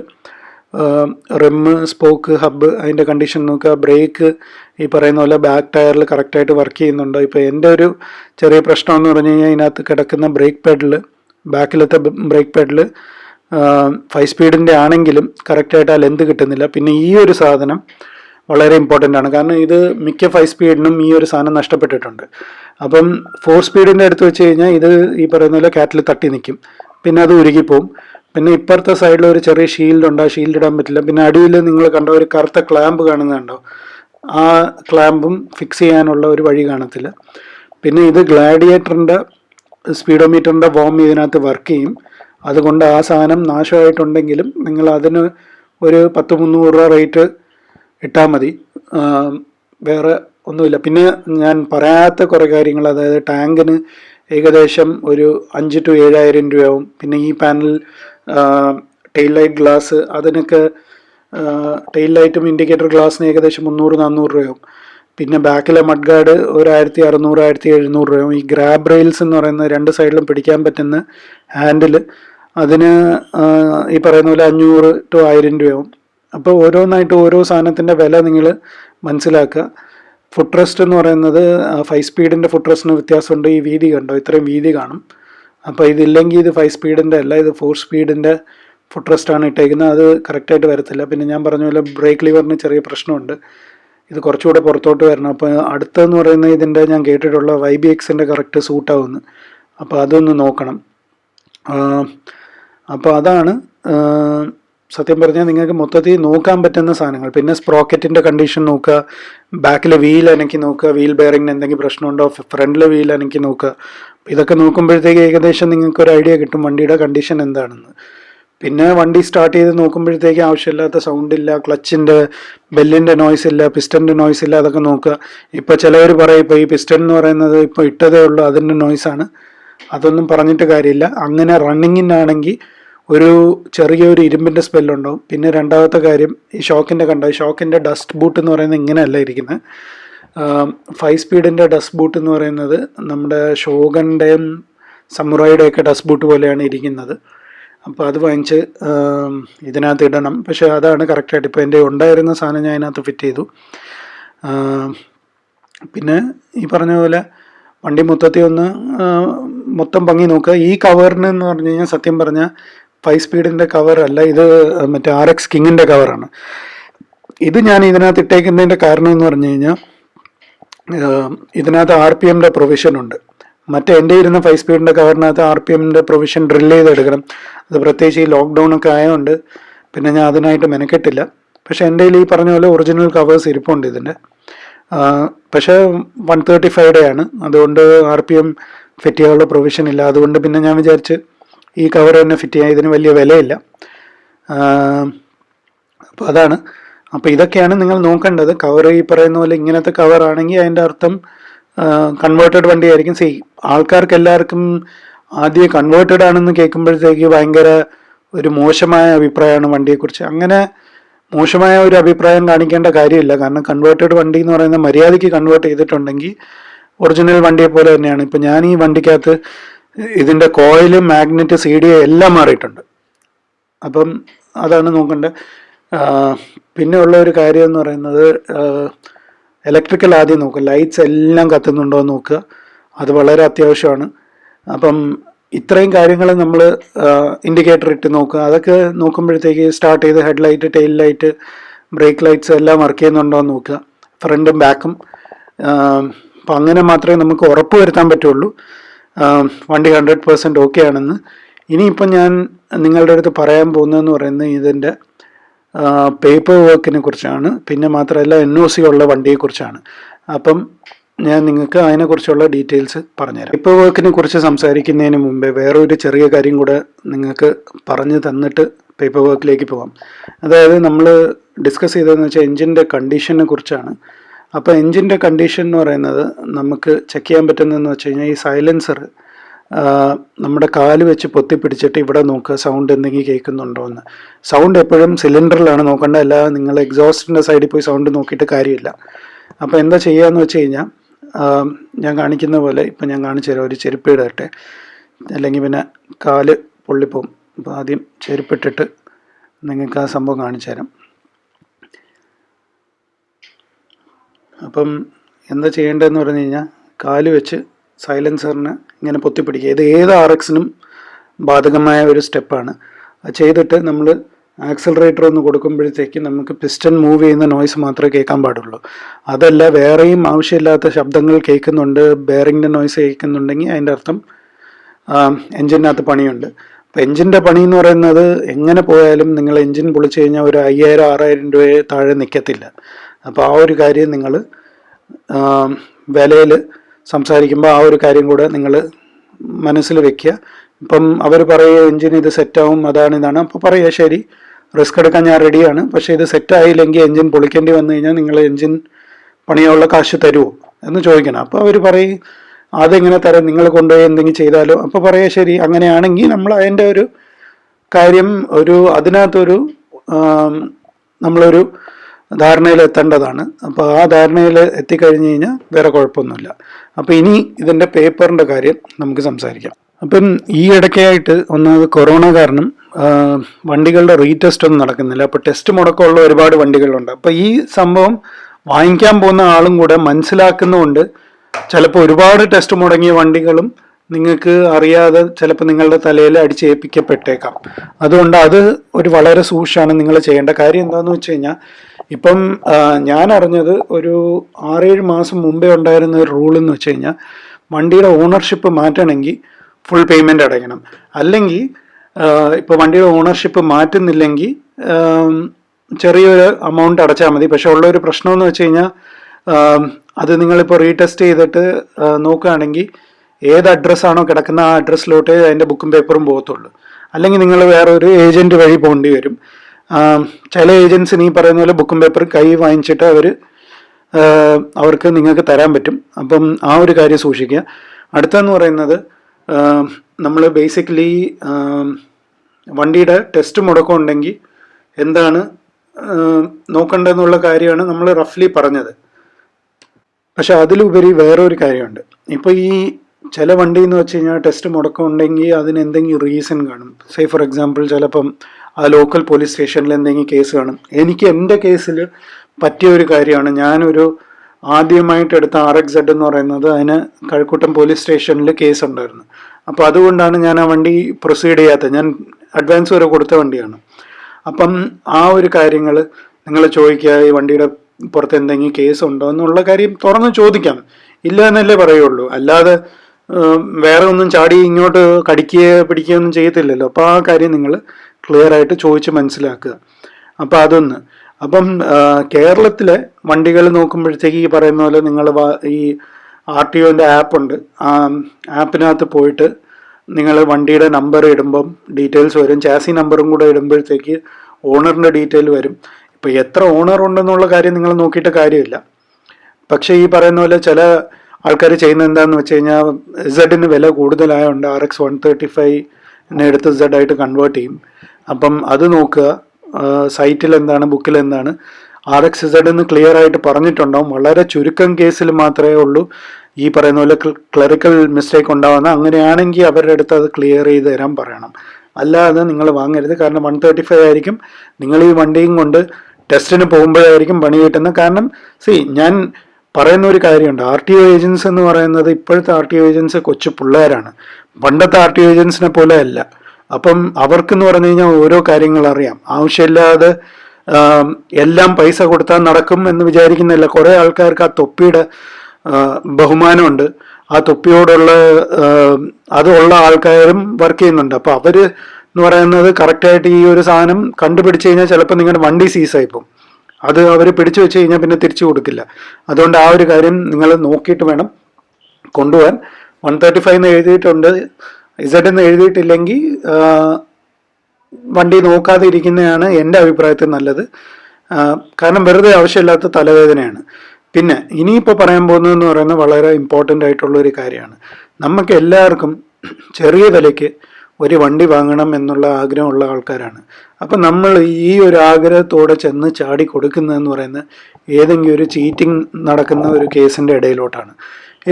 rim spoke hub അതിന്റെ കണ്ടീഷൻ നോക്കുക. ബ്രേക്ക് ഈ പറയുന്ന പോലെ ബാക്ക് ടയറിൽ കറക്റ്റായിട്ട് വർക്ക് ചെയ്യുന്നുണ്ടോ? ഇപ്പോൾ എന്റെ ഒരു ചെറിയ പ്രശ്നം എന്ന് പറഞ്ഞു കഴിഞ്ഞാൽ ഇതിനകത്ത് കിടക്കുന്ന ബ്രേക്ക് പാഡിൽ ബാക്കിലത്തെ ബ്രേക്ക് പാഡിൽ ഫൈവ് സ്പീഡിന്റെ ആണെങ്കിലും കറക്റ്റായിട്ട് ആ ലെന്ത് കിട്ടുന്നില്ല. പിന്നെ ഈ ഒരു സാധനം വളരെ ഇമ്പോർട്ടന്റ് ആണ്. കാരണം ഇത് മിക്ക ഫൈവ് സ്പീഡിനും ഈ ഒരു സാധനം നഷ്ടപ്പെട്ടിട്ടുണ്ട്. അപ്പം ഫോർ സ്പീഡിന്റെ അടുത്ത് വെച്ച് കഴിഞ്ഞാൽ ഇത് ഈ പറയുന്ന പോലെ കാറ്റിൽ തട്ടി നിൽക്കും പിന്നെ അത് ഉരുകിപ്പോവും. പിന്നെ ഇപ്പുറത്തെ സൈഡിൽ ഒരു ചെറിയ ഷീൽഡ് ഉണ്ട്. ആ ഷീൽഡ് ഇടാൻ പറ്റില്ല. പിന്നെ അടിയിൽ നിങ്ങൾ കണ്ട ഒരു കറുത്ത ക്ലാമ്പ് കാണുന്നുണ്ടോ ആ ക്ലാമ്പും ഫിക്സ് ചെയ്യാനുള്ള ഒരു വഴി കാണത്തില്ല. പിന്നെ ഇത് ഗ്ലാഡിയേറ്ററിന്റെ സ്പീഡോമീറ്ററിന്റെ വോം ഇതിനകത്ത് വർക്ക് ചെയ്യും. അതുകൊണ്ട് ആ സാധനം നാശമായിട്ടുണ്ടെങ്കിലും നിങ്ങൾ അതിന് ഒരു പത്ത് മുന്നൂറ് രൂപ റേറ്റ് ഇട്ടാൽ മതി. വേറെ ഒന്നുമില്ല. പിന്നെ ഞാൻ പറയാത്ത കുറേ കാര്യങ്ങൾ അതായത് ടാങ്കിന് ഏകദേശം ഒരു അഞ്ച് ടു ഏഴായിരം രൂപയാവും. പിന്നെ ഈ പാനൽ ടെയിൽ ലൈറ്റ് ഗ്ലാസ് അതിനൊക്കെ ടെയിൽ ലൈറ്റും ഇൻഡിക്കേറ്റർ ഗ്ലാസ്സിന് ഏകദേശം മുന്നൂറ് നാന്നൂറ് രൂപയും പിന്നെ ബാക്കിലെ മഡ് ഗാർഡ് ഒരു ആയിരത്തി അറുന്നൂറ് ആയിരത്തി എഴുന്നൂറ് രൂപയാവും. ഈ ഗ്രാബ് റെയിൽസ് എന്ന് പറയുന്ന രണ്ട് സൈഡിലും പിടിക്കാൻ പറ്റുന്ന ഹാൻഡിൽ അതിന് ഈ പറയുന്ന പോലെ അഞ്ഞൂറ് ടു ആയിരം രൂപയാവും. അപ്പോൾ ഓരോന്നായിട്ട് ഓരോ സാധനത്തിന്റെ വില നിങ്ങൾ മനസ്സിലാക്കുക. ഫുഡ് റെസ്റ്റ് എന്ന് പറയുന്നത് ഫൈവ് സ്പീഡിന്റെ ഫുഡ് റെസ്റ്റിന് വ്യത്യാസമുണ്ട്. ഈ വീതി കണ്ടോ? ഇത്രയും വീതി കാണും. അപ്പോൾ ഇതില്ലെങ്കിൽ ഇത് ഫൈവ് സ്പീഡിന്റെ അല്ല ഇത് ഫോർ സ്പീഡിന്റെ ഫുട്രസ്റ്റാണ് ഇട്ടേക്കുന്നത്. അത് കറക്റ്റായിട്ട് വരത്തില്ല. പിന്നെ ഞാൻ പറഞ്ഞ പോലെ ബ്രേക്ക് ലിവറിന് ചെറിയ പ്രശ്നമുണ്ട്. ഇത് കുറച്ചുകൂടെ പുറത്തോട്ട് വരണം. അപ്പോൾ അടുത്തെന്ന് പറയുന്ന ഇതിന്റെ ഞാൻ കേട്ടിട്ടുള്ള വൈ ബി എക്സിന്റെ കറക്റ്റ് സൂട്ടാവുന്നു അപ്പോൾ അതൊന്ന് നോക്കണം. അപ്പോൾ അതാണ് സത്യം പറഞ്ഞാൽ നിങ്ങൾക്ക് മൊത്തത്തിൽ നോക്കാൻ പറ്റുന്ന സാധനങ്ങൾ. പിന്നെ സ്പ്രോക്കറ്റിന്റെ കണ്ടീഷൻ നോക്കുക ബാക്കിലെ വീൽ അനക്കി നോക്കുക വീൽ ബെയറിങ്ങിന് എന്തെങ്കിലും പ്രശ്നമുണ്ടോ ഫ്രണ്ടിലെ വീൽ അനക്കി നോക്കുക. ഇതൊക്കെ നോക്കുമ്പോഴത്തേക്ക് ഏകദേശം നിങ്ങൾക്ക് ഒരു ഐഡിയ കിട്ടും വണ്ടിയുടെ കണ്ടീഷൻ എന്താണെന്ന്. പിന്നെ വണ്ടി സ്റ്റാർട്ട് ചെയ്ത് നോക്കുമ്പോഴത്തേക്ക് ആവശ്യമില്ലാത്ത സൗണ്ട് ഇല്ല ക്ലച്ചിന്റെ ബെല്ലിന്റെ നോയ്സ് ഇല്ല പിസ്റ്റന്റെ നോയ്സ് ഇല്ല അതൊക്കെ നോക്കുക. ഇപ്പോൾ ചിലവർ പറയും ഇപ്പോൾ ഈ പിസ്റ്റൺ എന്ന് പറയുന്നത് ഇപ്പോൾ ഇട്ടതേ ഉള്ളൂ അതിന്റെ നോയ്സാണ് അതൊന്നും പറഞ്ഞിട്ട് കാര്യമില്ല. അങ്ങനെ റണ്ണിങ്ങിനാണെങ്കിൽ ഒരു ചെറിയൊരു ഇരുമ്പിന്റെ സ്മെല്ലുണ്ടാവും പിന്നെ രണ്ടാമത്തെ കാര്യം ഈ ഷോക്കിന്റെ കണ്ട? ഷോക്കിന്റെ ഡസ്റ്റ് ബൂട്ട് എന്ന് പറയുന്നത് ഇങ്ങനെയല്ല ഇരിക്കുന്നത് ഫൈവ് സ്പീഡിന്റെ ഡസ്റ്റ് ബൂട്ട് എന്ന് പറയുന്നത് നമ്മുടെ ഷോഗന്റെയും സമുറായിയുടെയൊക്കെ ഡസ്റ്റ് ബൂട്ട് പോലെയാണ് ഇരിക്കുന്നത്. അപ്പോൾ അത് വാങ്ങിച്ച് ഇതിനകത്ത് ഇടണം. പക്ഷേ അതാണ് കറക്റ്റായിട്ട് ഇപ്പോൾ എന്റെ ഉണ്ടായിരുന്ന സാധനം ഞാൻ അതിനകത്ത് ഫിറ്റ് ചെയ്തു. പിന്നെ ഈ പറഞ്ഞ പോലെ വണ്ടി മൊത്തത്തിൽ ഒന്ന് മൊത്തം ഭംഗി നോക്കുക. ഈ കവറിന് എന്ന് പറഞ്ഞു കഴിഞ്ഞാൽ സത്യം പറഞ്ഞാൽ ഫൈവ് സ്പീഡിന്റെ കവറല്ല ഇത് മറ്റേ ആർ എക്സ് കിങ്ങിന്റെ കവറാണ് ഇത് ഞാൻ ഇതിനകത്ത് ഇട്ടേക്കുന്നതിന്റെ കാരണം എന്ന് പറഞ്ഞു കഴിഞ്ഞാൽ ഇതിനകത്ത് ആർ പി എമ്മിന്റെ പ്രൊവിഷൻ ഉണ്ട്. മറ്റേ എന്റെ ഇരുന്ന ഫൈവ് സ്പീഡിന്റെ കവറിനകത്ത് ആർ പി എമ്മിന്റെ പ്രൊവിഷൻ ഡ്രിൽ ചെയ്തെടുക്കണം. അത് പ്രത്യേകിച്ച് ഈ ലോക്ക്ഡൗൺ ഒക്കെ ആയതുകൊണ്ട് പിന്നെ ഞാൻ അതിനായിട്ട് മെനക്കെട്ടില്ല. പക്ഷേ എന്റെ ഈ പറഞ്ഞ പോലെ ഒറിജിനൽ കവേഴ്സ് ഇരിപ്പുണ്ട് ഇതിന്റെ. പക്ഷേ വൺ തേർട്ടി ഫൈവ് ഡേ ആണ്. അതുകൊണ്ട് ആർ പി എം ഫിറ്റ് ചെയ്യാനുള്ള പ്രൊവിഷൻ ഇല്ല. അതുകൊണ്ട് പിന്നെ ഞാൻ വിചാരിച്ച് ഈ കവർ തന്നെ ഫിറ്റ് ചെയ്യാൻ ഇതിന് വലിയ വിലയില്ല. അപ്പോൾ അതാണ്. അപ്പോൾ ഇതൊക്കെയാണ് നിങ്ങൾ നോക്കേണ്ടത്. കവർ ഈ പറയുന്ന പോലെ ഇങ്ങനത്തെ കവർ ആണെങ്കിൽ അതിന്റെ അർത്ഥം കൺവേർട്ടഡ് വണ്ടിയായിരിക്കും സി ആൾക്കാർക്ക് എല്ലാവർക്കും ആദ്യം കൺവേർട്ടഡ് ആണെന്ന് കേൾക്കുമ്പോഴത്തേക്ക് ഭയങ്കര ഒരു മോശമായ അഭിപ്രായമാണ് വണ്ടിയെക്കുറിച്ച്. അങ്ങനെ മോശമായ ഒരു അഭിപ്രായം കാണിക്കേണ്ട കാര്യമില്ല. കാരണം കൺവേർട്ടഡ് വണ്ടി എന്ന് പറയുന്ന മര്യാദയ്ക്ക് കൺവേർട്ട് ചെയ്തിട്ടുണ്ടെങ്കിൽ ഒറിജിനൽ വണ്ടിയെ പോലെ തന്നെയാണ്. ഇപ്പം ഞാൻ ഈ വണ്ടിക്കകത്ത് ഇതിന്റെ കോയിലും മാഗ്നറ്റ് സി ഡി എല്ലാം മാറിയിട്ടുണ്ട്. അപ്പം അതാണ് നോക്കേണ്ടത്. പിന്നെ ഉള്ള ഒരു കാര്യം എന്ന് പറയുന്നത് ഇലക്ട്രിക്കൽ ആദ്യം നോക്കുക. ലൈറ്റ്സ് എല്ലാം കത്തുന്നുണ്ടോ എന്ന് നോക്കുക. അത് വളരെ അത്യാവശ്യമാണ്. അപ്പം ഇത്രയും കാര്യങ്ങൾ നമ്മൾ ഇൻഡിക്കേറ്റർ ഇട്ട് നോക്കുക. അതൊക്കെ നോക്കുമ്പോഴത്തേക്ക് സ്റ്റാർട്ട് ചെയ്ത് head light tail light brake lights എല്ലാം വർക്ക് ചെയ്യുന്നുണ്ടോ എന്ന് നോക്കുക. ഫ്രണ്ടും ബാക്കും അപ്പം അങ്ങനെ മാത്രമേ നമുക്ക് ഉറപ്പ് വരുത്താൻ പറ്റുള്ളൂ. വണ്ടി ഹൺഡ്രഡ് പേഴ്സന്റ് ഓക്കെ ആണെന്ന്. ഇനിയിപ്പം ഞാൻ നിങ്ങളുടെ അടുത്ത് പറയാൻ പോകുന്നതെന്ന് പറയുന്നത് ഇതിന്റെ പേപ്പർ വർക്കിനെ കുറിച്ചാണ്. പിന്നെ മാത്രമല്ല എൻ ഒ സി ഉള്ള വണ്ടിയെക്കുറിച്ചാണ് അപ്പം ഞാൻ നിങ്ങൾക്ക് അതിനെക്കുറിച്ചുള്ള ഡീറ്റെയിൽസ് പറഞ്ഞുതരാം. പേപ്പർ വർക്കിനെ കുറിച്ച് സംസാരിക്കുന്നതിന് മുമ്പേ വേറൊരു ചെറിയ കാര്യം കൂടെ നിങ്ങൾക്ക് പറഞ്ഞു തന്നിട്ട് പേപ്പർ വർക്കിലേക്ക് പോകാം അതായത് നമ്മൾ ഡിസ്കസ് ചെയ്തതെന്ന് വെച്ചാൽ എൻജിന്റെ കണ്ടീഷനെ കുറിച്ചാണ്. അപ്പോൾ എൻജിന്റെ കണ്ടീഷൻ എന്ന് പറയുന്നത് നമുക്ക് ചെക്ക് ചെയ്യാൻ പറ്റുന്നതെന്ന് വെച്ച് കഴിഞ്ഞാൽ ഈ സൈലൻസർ നമ്മുടെ കാൽ വെച്ച് പൊത്തി പിടിച്ചിട്ട് ഇവിടെ നോക്കുക സൗണ്ട് എന്തെങ്കിലും കേൾക്കുന്നുണ്ടോ എന്ന്. സൗണ്ട് എപ്പോഴും സിലിണ്ടറിലാണ് നോക്കേണ്ടത് അല്ലാതെ നിങ്ങൾ എക്സോസ്റ്റിന്റെ സൈഡിൽ പോയി സൗണ്ട് നോക്കിയിട്ട് കാര്യമില്ല. അപ്പോൾ എന്താ ചെയ്യുകയെന്ന് വെച്ച് കഴിഞ്ഞാൽ ഞാൻ കാണിക്കുന്ന പോലെ ഇപ്പം ഞാൻ കാണിച്ചു തരാം ഒരു ചെരുപ്പ് ഇടട്ടെ. അല്ലെങ്കിൽ പിന്നെ കാൽ പൊള്ളിപ്പോവും. അപ്പോൾ ആദ്യം ചെരുപ്പിട്ടിട്ട് നിങ്ങൾക്ക് ആ സംഭവം കാണിച്ചു തരാം. അപ്പം എന്താ ചെയ്യേണ്ടതെന്ന് പറഞ്ഞു കഴിഞ്ഞാൽ കാൽ വെച്ച് സൈലൻസറിന് ഇങ്ങനെ പൊത്തിപ്പിടിക്കുക. ഇത് ഏത് ആർ എക്സിനും ബാധകമായ ഒരു സ്റ്റെപ്പാണ്. അത് ചെയ്തിട്ട് നമ്മൾ ആക്സലറേറ്റർ ഒന്ന് കൊടുക്കുമ്പോഴത്തേക്ക് നമുക്ക് പിസ്റ്റൺ മൂവ് ചെയ്യുന്ന നോയ്സ് മാത്രമേ കേൾക്കാൻ പാടുള്ളൂ. അതല്ല വേറെയും ആവശ്യമില്ലാത്ത ശബ്ദങ്ങൾ കേൾക്കുന്നുണ്ട് ബെയറിങ്ങിന്റെ നോയ്സ് കേൾക്കുന്നുണ്ടെങ്കിൽ അതിന്റെ അർത്ഥം എൻജിനകത്ത് പണിയുണ്ട്. അപ്പോൾ എൻജിന്റെ പണി എന്ന് പറയുന്നത് എങ്ങനെ പോയാലും നിങ്ങൾ എൻജിൻ പൊളിച്ചു കഴിഞ്ഞാൽ ഒരു അയ്യായിരം ആറായിരം രൂപയെ താഴെ നിൽക്കത്തില്ല. അപ്പോൾ ആ ഒരു കാര്യം നിങ്ങൾ വിലയിൽ സംസാരിക്കുമ്പോൾ ആ ഒരു കാര്യം കൂടെ നിങ്ങൾ മനസ്സിൽ വെക്കുക. ഇപ്പം അവർ പറയുക എഞ്ചിൻ ഇത് സെറ്റാവും അതാണ് ഇതാണ്. അപ്പോൾ പറയുക ശരി റിസ്ക് എടുക്കാൻ ഞാൻ റെഡിയാണ്. പക്ഷേ ഇത് സെറ്റായില്ലെങ്കിൽ എൻജിൻ പൊളിക്കേണ്ടി വന്നു കഴിഞ്ഞാൽ നിങ്ങൾ എഞ്ചിൻ പണിയാനുള്ള കാശ് തരുമോ എന്ന് ചോദിക്കണം. അപ്പോൾ അവർ പറയും അതെങ്ങനെ തരാം? നിങ്ങൾ കൊണ്ടുപോയി എന്തെങ്കിലും ചെയ്താലോ? അപ്പോൾ പറയുക ശരി അങ്ങനെയാണെങ്കിൽ നമ്മൾ അതിന്റെ ഒരു കാര്യം ഒരു അതിനകത്തൊരു നമ്മളൊരു ധാരണയിൽ എത്തേണ്ടതാണ്. അപ്പോൾ ആ ധാരണയിൽ എത്തിക്കഴിഞ്ഞ് കഴിഞ്ഞാൽ വേറെ കുഴപ്പമൊന്നുമില്ല. അപ്പോൾ ഇനി ഇതിന്റെ പേപ്പറിന്റെ കാര്യം നമുക്ക് സംസാരിക്കാം. അപ്പം ഈ ഇടയ്ക്കായിട്ട് ഒന്നാമത് കൊറോണ കാരണം വണ്ടികളുടെ റീടെസ്റ്റ് ഒന്നും നടക്കുന്നില്ല. അപ്പോൾ ടെസ്റ്റ് മുടക്കമുള്ള ഒരുപാട് വണ്ടികളുണ്ട്. അപ്പോൾ ഈ സംഭവം വാങ്ങിക്കാൻ പോകുന്ന ആളും കൂടെ മനസ്സിലാക്കുന്നതുകൊണ്ട് ചിലപ്പോൾ ഒരുപാട് ടെസ്റ്റ് മുടങ്ങിയ വണ്ടികളും നിങ്ങൾക്ക് അറിയാതെ ചിലപ്പോൾ നിങ്ങളുടെ തലയിൽ അടിച്ചേൽപ്പിക്കപ്പെട്ടേക്കാം. അതുകൊണ്ട് അത് ഒരു വളരെ സൂക്ഷിച്ചാണ് നിങ്ങൾ ചെയ്യേണ്ട കാര്യം എന്താണെന്ന് വെച്ച് കഴിഞ്ഞാൽ ഇപ്പം ഞാൻ അറിഞ്ഞത് ഒരു ആറേഴ് മാസം മുമ്പേ ഉണ്ടായിരുന്ന ഒരു റൂൾ എന്ന് വെച്ച് കഴിഞ്ഞാൽ വണ്ടിയുടെ ഓണർഷിപ്പ് മാറ്റണമെങ്കിൽ ഫുൾ പേയ്മെന്റ് അടയ്ക്കണം. അല്ലെങ്കിൽ ഇപ്പോൾ വണ്ടിയുടെ ഓണർഷിപ്പ് മാറ്റുന്നില്ലെങ്കിൽ ചെറിയൊരു എമൗണ്ട് അടച്ചാൽ മതി. പക്ഷെ ഉള്ളൊരു പ്രശ്നം എന്ന് വെച്ച് കഴിഞ്ഞാൽ അത് നിങ്ങളിപ്പോൾ റീടെസ്റ്റ് ചെയ്തിട്ട് നോക്കുകയാണെങ്കിൽ ഏത് അഡ്രസ്സാണോ കിടക്കുന്ന ആ അഡ്രസ്സിലോട്ടേ അതിന്റെ ബുക്കും പേപ്പറും പോകത്തുള്ളൂ. അല്ലെങ്കിൽ നിങ്ങൾ വേറെ ഒരു ഏജന്റ് വഴി പോകേണ്ടി വരും. ചില ഏജൻസി നീ പറയുന്ന പോലെ ബുക്കും പേപ്പറും കൈ വാങ്ങിച്ചിട്ട് അവർ അവർക്ക് നിങ്ങൾക്ക് തരാൻ പറ്റും. അപ്പം ആ ഒരു കാര്യം സൂക്ഷിക്കുക. അടുത്തെന്ന് പറയുന്നത് നമ്മൾ ബേസിക്കലി വണ്ടിയുടെ ടെസ്റ്റ് മുടക്കം ഉണ്ടെങ്കിൽ എന്താണ് നോക്കേണ്ടതെന്നുള്ള കാര്യമാണ് നമ്മൾ റഫ്ലി പറഞ്ഞത്. പക്ഷെ അതിലുപരി വേറൊരു കാര്യമുണ്ട്. ഇപ്പോൾ ഈ ചില വണ്ടി എന്ന് വെച്ച് കഴിഞ്ഞാൽ ടെസ്റ്റ് മുടക്കം ഉണ്ടെങ്കിൽ അതിന് എന്തെങ്കിലും റീസൺ കാണും. സേ ഫോർ എക്സാമ്പിൾ ചിലപ്പം ആ ലോക്കൽ പോലീസ് സ്റ്റേഷനിൽ എന്തെങ്കിലും കേസ് കാണും. എനിക്ക് എന്റെ കേസിൽ പറ്റിയ ഒരു കാര്യമാണ്. ഞാനൊരു ആദ്യമായിട്ട് എടുത്ത ആർ എക്സ് സെഡ് എന്ന് പറയുന്നത് അതിന് കഴക്കൂട്ടം പോലീസ് സ്റ്റേഷനിൽ കേസ് ഉണ്ടായിരുന്നു. അപ്പോൾ അതുകൊണ്ടാണ് ഞാൻ ആ വണ്ടി പ്രൊസീഡ് ചെയ്യാത്തത്. ഞാൻ അഡ്വാൻസ് വരെ കൊടുത്ത വണ്ടിയാണ്. അപ്പം ആ ഒരു കാര്യങ്ങൾ നിങ്ങൾ ചോദിക്കുക ഈ വണ്ടിയുടെ പുറത്ത് എന്തെങ്കിലും കേസ് ഉണ്ടോ എന്നുള്ള കാര്യം തുറന്ന് ചോദിക്കാം. ഇല്ല എന്നല്ലേ പറയുള്ളൂ. അല്ലാതെ വേറെ ഒന്നും ചാടി ഇങ്ങോട്ട് കടിക്കുകയോ പിടിക്കുകയോ ഒന്നും ചെയ്യത്തില്ലല്ലോ. അപ്പോൾ ആ കാര്യം നിങ്ങൾ ക്ലിയർ ആയിട്ട് ചോദിച്ച് മനസ്സിലാക്കുക. അപ്പം അതൊന്ന്. അപ്പം കേരളത്തിലെ വണ്ടികൾ നോക്കുമ്പോഴത്തേക്ക് ഈ പറയുന്ന പോലെ നിങ്ങൾ ഈ ആർ ടി ഒന്റെ ആപ്പുണ്ട്. ആ ആപ്പിനകത്ത് പോയിട്ട് നിങ്ങൾ വണ്ടിയുടെ നമ്പർ ഇടുമ്പം ഡീറ്റെയിൽസ് വരും. ചാസി നമ്പറും കൂടെ ഇടുമ്പോഴത്തേക്ക് ഓണറിന്റെ ഡീറ്റെയിൽ വരും. ഇപ്പോൾ എത്ര ഓണർ ഉണ്ടെന്നുള്ള കാര്യം നിങ്ങൾ നോക്കിയിട്ട് കാര്യമില്ല. പക്ഷേ ഈ പറയുന്ന പോലെ ചില ആൾക്കാർ ചെയ്യുന്നത് എന്താണെന്ന് വെച്ച് കഴിഞ്ഞാൽ സെഡിന് വില കൂടുതലായതുകൊണ്ട് ആർ എക്സ് വൺ തേർട്ടി ഫൈവിനെ എടുത്ത് സെഡ് ആയിട്ട് കൺവേർട്ട് ചെയ്യും. അപ്പം അത് നോക്കുക. സൈറ്റിൽ എന്താണ് ബുക്കിൽ എന്താണ്. ആർ എക്സ് സെഡ് എന്ന് ക്ലിയർ ആയിട്ട് പറഞ്ഞിട്ടുണ്ടാവും. വളരെ ചുരുക്കം കേസിൽ മാത്രമേ ഉള്ളൂ. ഈ പറയുന്ന പോലെ ക്ലറിക്കൽ മിസ്റ്റേക്ക് ഉണ്ടാവുന്ന. അങ്ങനെയാണെങ്കിൽ അവരുടെ അടുത്ത് അത് ക്ലിയർ ചെയ്ത് തരാൻ പറയണം. അല്ലാതെ നിങ്ങൾ വാങ്ങരുത്. കാരണം വൺ തേർട്ടി ഫൈവ് ആയിരിക്കും. നിങ്ങൾ ഈ വണ്ടിയും കൊണ്ട് ടെസ്റ്റിന് പോകുമ്പോഴായിരിക്കും പണി കിട്ടുന്നത്. കാരണം സി ഞാൻ പറയുന്ന ഒരു കാര്യമുണ്ട്. ആർ ടി ഒ ഏജൻസ് എന്ന് പറയുന്നത് ഇപ്പോഴത്തെ ആർ ടി ഒ ഏജൻസ് കൊച്ചു പിള്ളേരാണ്. പണ്ടത്തെ ആർ ടി ഒ ഏജൻസിനെ പോലെ അല്ല. അപ്പം അവർക്കെന്ന് പറഞ്ഞു കഴിഞ്ഞാൽ ഓരോ കാര്യങ്ങൾ അറിയാം. ആവശ്യമില്ലാതെ എല്ലാം പൈസ കൊടുത്താൽ നടക്കും എന്ന് വിചാരിക്കുന്നില്ല കുറേ ആൾക്കാർക്ക് ആ തൊപ്പിയുടെ ബഹുമാനമുണ്ട്. ആ തൊപ്പിയോടുള്ള അതുള്ള ആൾക്കാരും വർക്ക് ചെയ്യുന്നുണ്ട്. അപ്പോൾ അവർ എന്ന് പറയുന്നത് കറക്റ്റായിട്ട് ഈ ഒരു സാധനം കണ്ടുപിടിച്ച് കഴിഞ്ഞാൽ ചിലപ്പോൾ നിങ്ങളുടെ വണ്ടി സീസായി പോകും അത് അവർ പിടിച്ചു വെച്ച് കഴിഞ്ഞാൽ പിന്നെ തിരിച്ചു കൊടുക്കില്ല. അതുകൊണ്ട് ആ ഒരു കാര്യം നിങ്ങൾ നോക്കിയിട്ട് വേണം കൊണ്ടുപോകാൻ വൺ തേർട്ടി ഫൈവ് എന്ന് എഴുതിയിട്ടുണ്ട്. ഇസഡ് എന്ന് എഴുതിയിട്ടില്ലെങ്കിൽ വണ്ടി നോക്കാതെ ഇരിക്കുന്നതാണ് എന്റെ അഭിപ്രായത്തിൽ നല്ലത്. കാരണം വെറുതെ ആവശ്യമില്ലാത്ത തലവേദനയാണ്. പിന്നെ ഇനിയിപ്പോൾ പറയാൻ പോകുന്നതെന്ന് പറയുന്നത് വളരെ ഇമ്പോർട്ടന്റ് ആയിട്ടുള്ള ഒരു കാര്യമാണ്. നമുക്ക് എല്ലാവർക്കും ചെറിയ വിലയ്ക്ക് ഒരു വണ്ടി വാങ്ങണം എന്നുള്ള ആഗ്രഹമുള്ള ആൾക്കാരാണ്. അപ്പം നമ്മൾ ഈ ഒരു ആഗ്രഹത്തോടെ ചെന്ന് ചാടി കൊടുക്കുന്നതെന്ന് പറയുന്നത് ഏതെങ്കിലും ഒരു ചീറ്റിംഗ് നടക്കുന്ന ഒരു കേസിന്റെ ഇടയിലോട്ടാണ്.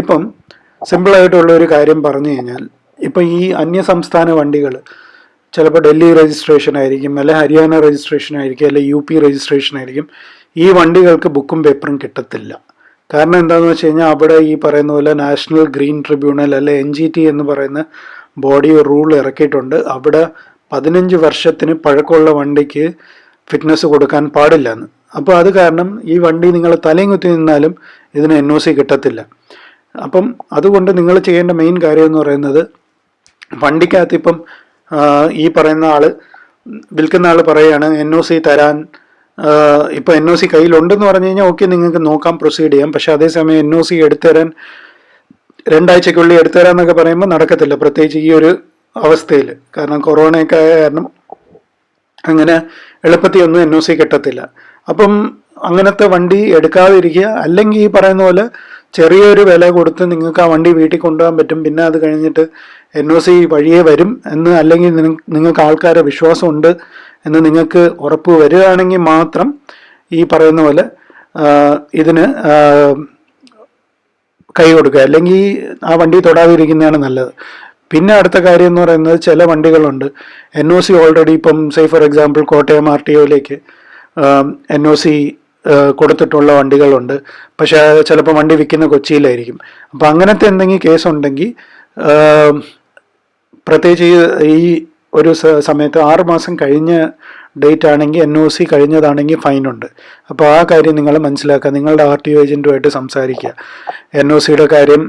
ഇപ്പം സിമ്പിളായിട്ടുള്ള ഒരു കാര്യം പറഞ്ഞു കഴിഞ്ഞാൽ ഇപ്പം ഈ അന്യ സംസ്ഥാന വണ്ടികൾ ചിലപ്പോൾ ഡൽഹി രജിസ്ട്രേഷൻ ആയിരിക്കും അല്ലെ ഹരിയാന രജിസ്ട്രേഷൻ ആയിരിക്കും അല്ലെ യു പി രജിസ്ട്രേഷൻ ആയിരിക്കും ഈ വണ്ടികൾക്ക് ബുക്കും പേപ്പറും കിട്ടത്തില്ല. കാരണം എന്താണെന്ന് വെച്ച് കഴിഞ്ഞാൽ അവിടെ ഈ പറയുന്ന പോലെ നാഷണൽ ഗ്രീൻ ട്രിബ്യൂണൽ അല്ലെ എൻ ജി ടി എന്ന് പറയുന്ന ബോഡി റൂൾ ഇറക്കിയിട്ടുണ്ട്. അവിടെ പതിനഞ്ച് വർഷത്തിന് പഴക്കമുള്ള വണ്ടിക്ക് ഫിറ്റ്നസ് കൊടുക്കാൻ പാടില്ല എന്ന് അപ്പോൾ അത് കാരണം ഈ വണ്ടി നിങ്ങൾ തലയും കുത്തി നിന്നാലും ഇതിന് എൻ ഒ സി കിട്ടത്തില്ല. അപ്പം അതുകൊണ്ട് നിങ്ങൾ ചെയ്യേണ്ട മെയിൻ കാര്യം എന്ന് പറയുന്നത് വണ്ടിക്കകത്ത് ഇപ്പം ഈ പറയുന്ന ആൾ വിൽക്കുന്ന ആൾ പറയാണ് എൻ ഒ സി തരാൻ ഇപ്പൊ എൻ ഒ സി കയ്യിലുണ്ടെന്ന് പറഞ്ഞു കഴിഞ്ഞാൽ ഓക്കെ നിങ്ങൾക്ക് നോക്കാം പ്രൊസീഡ് ചെയ്യാം. പക്ഷെ അതേസമയം എൻ ഒ സി എടുത്തുതരാൻ രണ്ടാഴ്ചക്കുള്ളിൽ എടുത്തുതരാന്നൊക്കെ പറയുമ്പോൾ നടക്കത്തില്ല. പ്രത്യേകിച്ച് ഈ ഒരു അവസ്ഥയിൽ കാരണം കൊറോണയൊക്കെ ആയ കാരണം അങ്ങനെ എളുപ്പത്തിൽ ഒന്നും എൻ ഒ സി കിട്ടത്തില്ല. അപ്പം അങ്ങനത്തെ വണ്ടി എടുക്കാതിരിക്കുക അല്ലെങ്കിൽ ഈ പറയുന്ന പോലെ ചെറിയൊരു വില കൊടുത്ത് നിങ്ങൾക്ക് ആ വണ്ടി വീട്ടിൽ കൊണ്ടുപോകാൻ പറ്റും. പിന്നെ അത് കഴിഞ്ഞിട്ട് എൻ ഒ സി വഴിയേ വരും എന്ന് അല്ലെങ്കിൽ നിങ്ങ- നിങ്ങൾക്ക് ആൾക്കാരെ വിശ്വാസമുണ്ട് എന്ന് നിങ്ങൾക്ക് ഉറപ്പ് വരികയാണെങ്കിൽ മാത്രം ഈ പറയുന്ന പോലെ ഇതിന് കൈ കൊടുക്കുക. അല്ലെങ്കിൽ ആ വണ്ടി തൊടാതിരിക്കുന്നതാണ് നല്ലത്. പിന്നെ അടുത്ത കാര്യം എന്ന് പറയുന്നത് ചില വണ്ടികളുണ്ട്. എൻ ഒ സി ഓൾറെഡി ഇപ്പം say for example Kottayam R T ഒയിലേക്ക് N O C കൊടുത്തിട്ടുള്ള വണ്ടികളുണ്ട്. പക്ഷേ ചിലപ്പോൾ വണ്ടി വിൽക്കുന്ന കൊച്ചിയിലായിരിക്കും. അപ്പം അങ്ങനത്തെ എന്തെങ്കിലും കേസ് ഉണ്ടെങ്കിൽ പ്രത്യേകിച്ച് ഈ ഒരു സമയത്ത് ആറ് മാസം കഴിഞ്ഞ ഡേറ്റ് ആണെങ്കിൽ എൻ ഒ സി കഴിഞ്ഞതാണെങ്കിൽ ഫൈനുണ്ട് അപ്പോൾ ആ കാര്യം നിങ്ങൾ മനസ്സിലാക്കുക. നിങ്ങളുടെ ആർ ടി ഒ ഏജന്റുമായിട്ട് സംസാരിക്കുക. എൻ ഒ സിയുടെ കാര്യം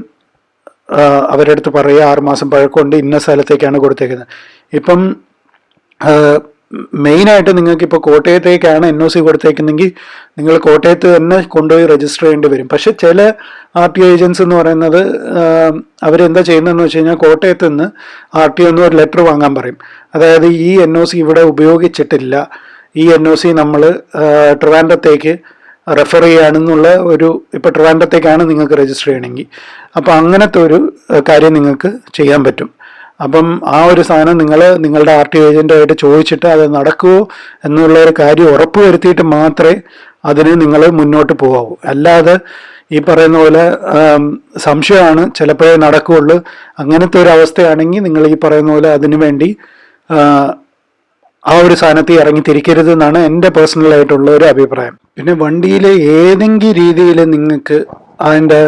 അവരുടെ പറയുക. ആറുമാസം പഴക്കമുണ്ട്. ഇന്ന സ്ഥലത്തേക്കാണ് കൊടുത്തേക്കുന്നത്. ഇപ്പം മെയിനായിട്ട് നിങ്ങൾക്ക് ഇപ്പോൾ കോട്ടയത്തേക്കാണ് എൻ ഒ സി കൊടുത്തേക്കുന്നെങ്കിൽ നിങ്ങൾ കോട്ടയത്ത് തന്നെ കൊണ്ടുപോയി രജിസ്റ്റർ ചെയ്യേണ്ടി വരും. പക്ഷെ ചില ആർ ടി ഏജൻസ് എന്ന് പറയുന്നത് അവരെന്താ ചെയ്യുന്നതെന്ന് വെച്ച് കഴിഞ്ഞാൽ കോട്ടയത്ത് നിന്ന് ആർ ടി ഒന്ന് ഒരു ലെറ്റർ വാങ്ങാൻ പറയും. അതായത് ഈ എൻ ഒ സി ഇവിടെ ഉപയോഗിച്ചിട്ടില്ല. ഈ എൻ ഒ സി നമ്മൾ ട്രിവാൻഡത്തേക്ക് റെഫർ ചെയ്യാണെന്നുള്ള ഒരു ഇപ്പോൾ ട്രിവാൻഡത്തേക്കാണ് നിങ്ങൾക്ക് രജിസ്റ്റർ ചെയ്യണമെങ്കിൽ. അപ്പോൾ അങ്ങനത്തെ ഒരു കാര്യം നിങ്ങൾക്ക് ചെയ്യാൻ പറ്റും. അപ്പം ആ ഒരു സാധനം നിങ്ങൾ നിങ്ങളുടെ ആർ ടി ഏജന്റായിട്ട് ചോദിച്ചിട്ട് അത് നടക്കുമോ എന്നുള്ള ഒരു കാര്യം ഉറപ്പ് വരുത്തിയിട്ട് മാത്രമേ അതിന് നിങ്ങൾ മുന്നോട്ട് പോകാവൂ. അല്ലാതെ ഈ പറയുന്ന പോലെ സംശയമാണ് ചിലപ്പോഴേ നടക്കുകയുള്ളൂ. അങ്ങനത്തെ ഒരു അവസ്ഥയാണെങ്കിൽ നിങ്ങൾ ഈ പറയുന്ന പോലെ അതിനു വേണ്ടി ആ, ഒരു സാധനത്തിൽ ഇറങ്ങി തിരിക്കരുത് എന്നാണ് എന്റെ പേഴ്സണലായിട്ടുള്ള ഒരു അഭിപ്രായം. പിന്നെ വണ്ടിയിലെ ഏതെങ്കിലും രീതിയിൽ നിങ്ങൾക്ക് അതിന്റെ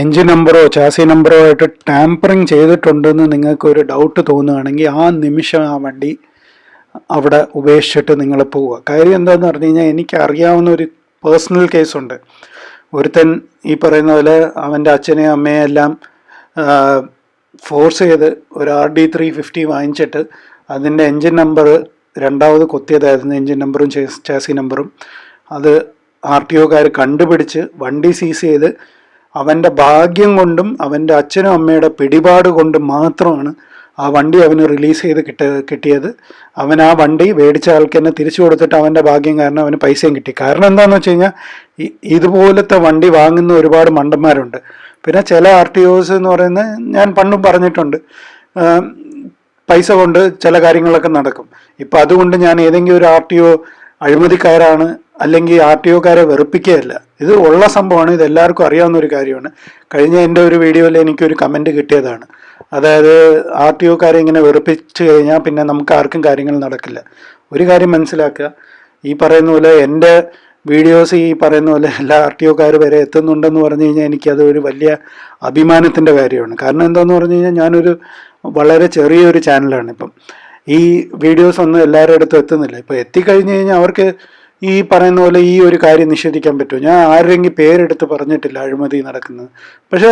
എൻജിൻ നമ്പറോ ചാസി നമ്പറോ ആയിട്ട് ടാമ്പറിങ് ചെയ്തിട്ടുണ്ടെന്ന് നിങ്ങൾക്ക് ഒരു ഡൗട്ട് തോന്നുകയാണെങ്കിൽ ആ നിമിഷം ആ വണ്ടി അവിടെ ഉപേക്ഷിച്ചിട്ട് നിങ്ങൾ പോവുക. കാര്യം എന്താണെന്ന് പറഞ്ഞു കഴിഞ്ഞാൽ എനിക്ക് അറിയാവുന്ന ഒരു പേഴ്സണൽ കേസുണ്ട് ഒരുത്തൻ ഈ പറയുന്ന പോലെ അവന്റെ അച്ഛനെയും അമ്മയെ എല്ലാം ഫോഴ്സ് ചെയ്ത് ഒരു ആർ ഡി ത്രീ ഫിഫ്റ്റി വാങ്ങിച്ചിട്ട് അതിന്റെ എൻജിൻ നമ്പർ രണ്ടാമത് കൊത്തിയതായിരുന്നു. എൻജിൻ നമ്പറും ചാസി നമ്പറും അത് ആർ ടി ഒക്കാർ കണ്ടുപിടിച്ച് വണ്ടി സീസ് ചെയ്ത് അവന്റെ ഭാഗ്യം കൊണ്ടും അവന്റെ അച്ഛനും അമ്മയുടെ പിടിപാട് കൊണ്ടും മാത്രമാണ് ആ വണ്ടി അവന് റിലീസ് ചെയ്ത് കിട്ട കിട്ടിയത്. അവൻ ആ വണ്ടി മേടിച്ച ആൾക്ക് തന്നെ തിരിച്ചു കൊടുത്തിട്ട് അവന്റെ ഭാഗ്യം കാരണം അവന് പൈസയും കിട്ടി. കാരണം എന്താണെന്ന് വെച്ച് കഴിഞ്ഞാൽ ഇതുപോലത്തെ വണ്ടി വാങ്ങുന്ന ഒരുപാട് മണ്ടന്മാരുണ്ട്. പിന്നെ ചില ആർ ടി ഒസ് എന്ന് പറയുന്നത് ഞാൻ പണ്ടും പറഞ്ഞിട്ടുണ്ട്. പൈസ കൊണ്ട് ചില കാര്യങ്ങളൊക്കെ നടക്കും. ഇപ്പം അതുകൊണ്ട് ഞാൻ ഏതെങ്കിലും ഒരു ആർ ടി ഒ അഴിമതിക്കാരാണ് അല്ലെങ്കിൽ ആർ ടി ഒക്കാരെ വെറുപ്പിക്കുകയല്ല. ഇത് ഉള്ള സംഭവമാണ്. ഇത് എല്ലാവർക്കും അറിയാവുന്ന ഒരു കാര്യമാണ്. കഴിഞ്ഞ എന്റെ ഒരു വീഡിയോയിൽ എനിക്കൊരു കമന്റ് കിട്ടിയതാണ്. അതായത് ആർ ടി ഒക്കാരെ ഇങ്ങനെ വെറുപ്പിച്ച് കഴിഞ്ഞാൽ പിന്നെ നമുക്ക് ആർക്കും കാര്യങ്ങൾ നടക്കില്ല. ഒരു കാര്യം മനസ്സിലാക്കുക. ഈ പറയുന്ന പോലെ എന്റെ വീഡിയോസ് ഈ പറയുന്ന പോലെ എല്ലാ ആർ ടി ഒക്കാർ വരെ എത്തുന്നുണ്ടെന്ന് പറഞ്ഞു കഴിഞ്ഞാൽ എനിക്കത് ഒരു വലിയ അഭിമാനത്തിന്റെ കാര്യമാണ്. കാരണം എന്താണെന്ന് പറഞ്ഞു കഴിഞ്ഞാൽ ഞാനൊരു വളരെ ചെറിയൊരു ചാനലാണ് ഇപ്പം. ഈ വീഡിയോസ് ഒന്നും എല്ലാവരുടെ അടുത്തും എത്തുന്നില്ല. ഇപ്പോൾ എത്തിക്കഴിഞ്ഞ് കഴിഞ്ഞാൽ അവർക്ക് ഈ പറയുന്ന പോലെ ഈ ഒരു കാര്യം നിഷേധിക്കാൻ പറ്റുമോ? ഞാൻ ആരെങ്കിൽ പേരെടുത്ത് പറഞ്ഞിട്ടില്ല അഴിമതി നടക്കുന്നത്. പക്ഷെ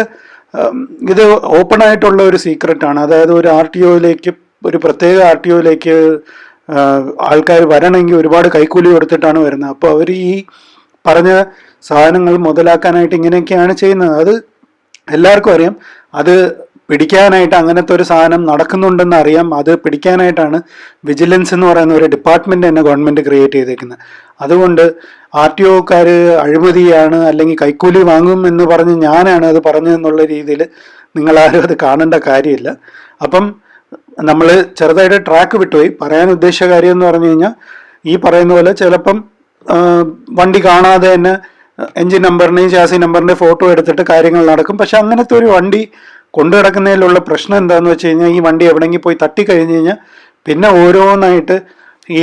ഇത് ഓപ്പൺ ആയിട്ടുള്ള ഒരു സീക്രട്ടാണ് അതായത് ഒരു ആർ ടി ഒയിലേക്ക് ഒരു പ്രത്യേക ആർ ടി ഒയിലേക്ക് ആൾക്കാർ വരണമെങ്കിൽ ഒരുപാട് കൈക്കൂലി കൊടുത്തിട്ടാണ് വരുന്നത്. അപ്പോൾ അവർ ഈ പറഞ്ഞ സാധനങ്ങൾ മുതലാക്കാനായിട്ട് ഇങ്ങനെയൊക്കെയാണ് ചെയ്യുന്നത്. അത് എല്ലാവർക്കും അറിയാം. അത് പിടിക്കാനായിട്ട് അങ്ങനത്തെ ഒരു സാധനം നടക്കുന്നുണ്ടെന്ന് അറിയാം. അത് പിടിക്കാനായിട്ടാണ് വിജിലൻസ് എന്ന് പറയുന്ന ഒരു ഡിപ്പാർട്ട്മെന്റ് തന്നെ ഗവൺമെന്റ് ക്രിയേറ്റ് ചെയ്തേക്കുന്നത്. അതുകൊണ്ട് ആർ ടി ഒക്കാർ അഴിമതിയാണ് അല്ലെങ്കിൽ കൈക്കൂലി വാങ്ങും എന്ന് പറഞ്ഞ് ഞാനാണ് അത് പറഞ്ഞതെന്നുള്ള രീതിയിൽ നിങ്ങളാരും അത് കാണേണ്ട കാര്യമില്ല. അപ്പം നമ്മൾ ചെറുതായിട്ട് ട്രാക്ക് വിട്ടുപോയി. പറയാൻ ഉദ്ദേശിച്ച കാര്യം എന്ന് പറഞ്ഞു കഴിഞ്ഞാൽ ഈ പറയുന്ന പോലെ ചിലപ്പം വണ്ടി കാണാതെ തന്നെ എൻജിൻ നമ്പറിനെയും ചാസി നമ്പറിന്റെ ഫോട്ടോ എടുത്തിട്ട് കാര്യങ്ങൾ നടക്കും. പക്ഷെ അങ്ങനത്തെ ഒരു വണ്ടി കൊണ്ടു കിടക്കുന്നതിലുള്ള പ്രശ്നം എന്താണെന്ന് വെച്ച് കഴിഞ്ഞാൽ ഈ വണ്ടി എവിടെയെങ്കിലും പോയി തട്ടി കഴിഞ്ഞ് കഴിഞ്ഞാൽ പിന്നെ ഓരോന്നായിട്ട് ഈ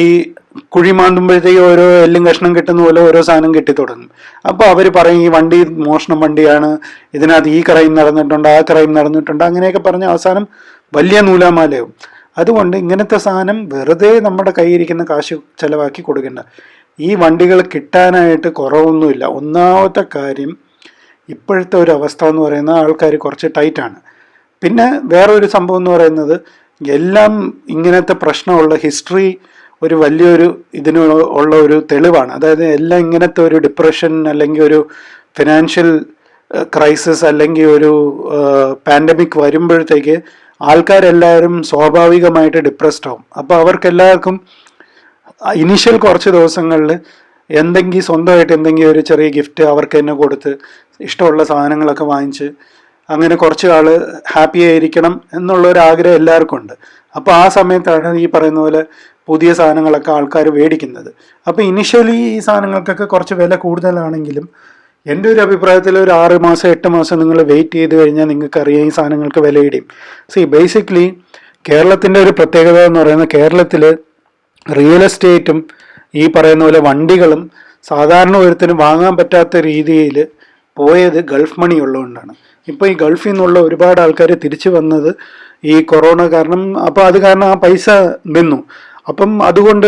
കുഴി മാന്തുമ്പോഴത്തേക്ക് ഓരോ എല്ലും കഷ്ണം കിട്ടുന്ന പോലെ ഓരോ സാധനം കിട്ടി തുടങ്ങും. അപ്പോൾ അവർ പറയും ഈ വണ്ടി മോഷണം വണ്ടിയാണ് ഇതിനകത്ത് ഈ ക്രൈം നടന്നിട്ടുണ്ട് ആ ക്രൈം നടന്നിട്ടുണ്ട് അങ്ങനെയൊക്കെ പറഞ്ഞ് അവസാനം വലിയ നൂലാമാലയാവും. അതുകൊണ്ട് ഇങ്ങനത്തെ സാധനം വെറുതെ നമ്മുടെ കയ്യിരിക്കുന്ന കാശ് ചിലവാക്കി കൊടുക്കേണ്ട. ഈ വണ്ടികൾ കിട്ടാനായിട്ട് കുറവൊന്നുമില്ല. ഒന്നാമത്തെ കാര്യം ഇപ്പോഴത്തെ ഒരു അവസ്ഥ എന്ന് പറയുന്നത് ആൾക്കാർ കുറച്ച് ടൈറ്റാണ് പിന്നെ വേറൊരു സംഭവം എന്ന് പറയുന്നത് എല്ലാം ഇങ്ങനത്തെ പ്രശ്നമുള്ള ഹിസ്റ്ററി ഒരു വലിയൊരു ഇതിന് ഉള്ള ഒരു തെളിവാണ്. അതായത് എല്ലാം ഇങ്ങനത്തെ ഒരു ഡിപ്രഷൻ അല്ലെങ്കിൽ ഒരു ഫിനാൻഷ്യൽ ക്രൈസിസ് അല്ലെങ്കിൽ ഒരു പാൻഡമിക് വരുമ്പോഴത്തേക്ക് ആൾക്കാരെല്ലാവരും സ്വാഭാവികമായിട്ട് ഡിപ്രസ്ഡ് ആവും. അപ്പോൾ അവർക്കെല്ലാവർക്കും ഇനീഷ്യൽ കുറച്ച് ദിവസങ്ങളിൽ എന്തെങ്കിലും സ്വന്തമായിട്ട് എന്തെങ്കിലും ഒരു ചെറിയ ഗിഫ്റ്റ് അവർക്ക് തന്നെ കൊടുത്ത് ഇഷ്ടമുള്ള സാധനങ്ങളൊക്കെ വാങ്ങിച്ച് അങ്ങനെ കുറച്ച് ആൾ ഹാപ്പി ആയിരിക്കണം എന്നുള്ള ഒരു ആഗ്രഹം എല്ലാവർക്കും ഉണ്ട്. അപ്പോൾ ആ സമയത്താണ് ഈ പറയുന്ന പോലെ പുതിയ സാധനങ്ങളൊക്കെ ആൾക്കാർ മേടിക്കുന്നത്. അപ്പോൾ ഇനിഷ്യലി ഈ സാധനങ്ങൾക്കൊക്കെ കുറച്ച് വില കൂടുതലാണെങ്കിലും എന്റെ ഒരു അഭിപ്രായത്തിൽ ഒരു ആറ് മാസം എട്ട് മാസം നിങ്ങൾ വെയിറ്റ് ചെയ്ത് കഴിഞ്ഞാൽ നിങ്ങൾക്ക് അറിയാം ഈ സാധനങ്ങൾക്ക് വില ഇടിയും സി ബേസിക്കലി കേരളത്തിന്റെ ഒരു പ്രത്യേകത എന്ന് പറയുന്നത് കേരളത്തിൽ റിയൽ എസ്റ്റേറ്റും ഈ പറയുന്ന പോലെ വണ്ടികളും സാധാരണ ഒരുത്തിനും വാങ്ങാൻ പറ്റാത്ത രീതിയിൽ പോയത് ഗൾഫ് മണി ഉള്ളതുകൊണ്ടാണ്. ഇപ്പോൾ ഈ ഗൾഫിൽ നിന്നുള്ള ഒരുപാട് ആൾക്കാർ തിരിച്ചു വന്നത് ഈ കൊറോണ കാരണം അപ്പോൾ അത് കാരണം ആ പൈസ നിന്നു. അപ്പം അതുകൊണ്ട്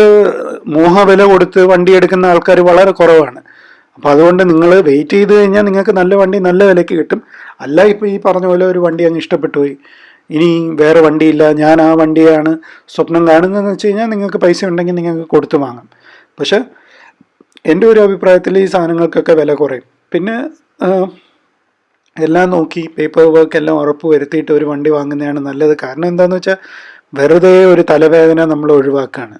മോഹവില കൊടുത്ത് വണ്ടി എടുക്കുന്ന ആൾക്കാർ വളരെ കുറവാണ്. അപ്പം അതുകൊണ്ട് നിങ്ങൾ വെയിറ്റ് ചെയ്ത് കഴിഞ്ഞാൽ നിങ്ങൾക്ക് നല്ല വണ്ടി നല്ല വിലയ്ക്ക് കിട്ടും. അല്ല ഇപ്പോൾ ഈ പറഞ്ഞ പോലെ ഒരു വണ്ടി അങ്ങ് ഇഷ്ടപ്പെട്ടു പോയി ഇനി വേറെ വണ്ടിയില്ല ഞാൻ ആ വണ്ടിയാണ് സ്വപ്നം കാണുന്നതെന്ന് വെച്ച് കഴിഞ്ഞാൽ നിങ്ങൾക്ക് പൈസ ഉണ്ടെങ്കിൽ നിങ്ങൾക്ക് കൊടുത്തു വാങ്ങാം. പക്ഷെ എന്റെ ഒരു അഭിപ്രായത്തിൽ ഈ സാധനങ്ങൾക്കൊക്കെ വില കുറയും. പിന്നെ എല്ലാം നോക്കി പേപ്പർ വർക്ക് എല്ലാം ഉറപ്പ് വരുത്തിയിട്ട് ഒരു വണ്ടി വാങ്ങുന്നതാണ് നല്ലത്. കാരണം എന്താണെന്ന് വെച്ചാൽ വെറുതെ ഒരു തലവേദന നമ്മൾ ഒഴിവാക്കുകയാണ്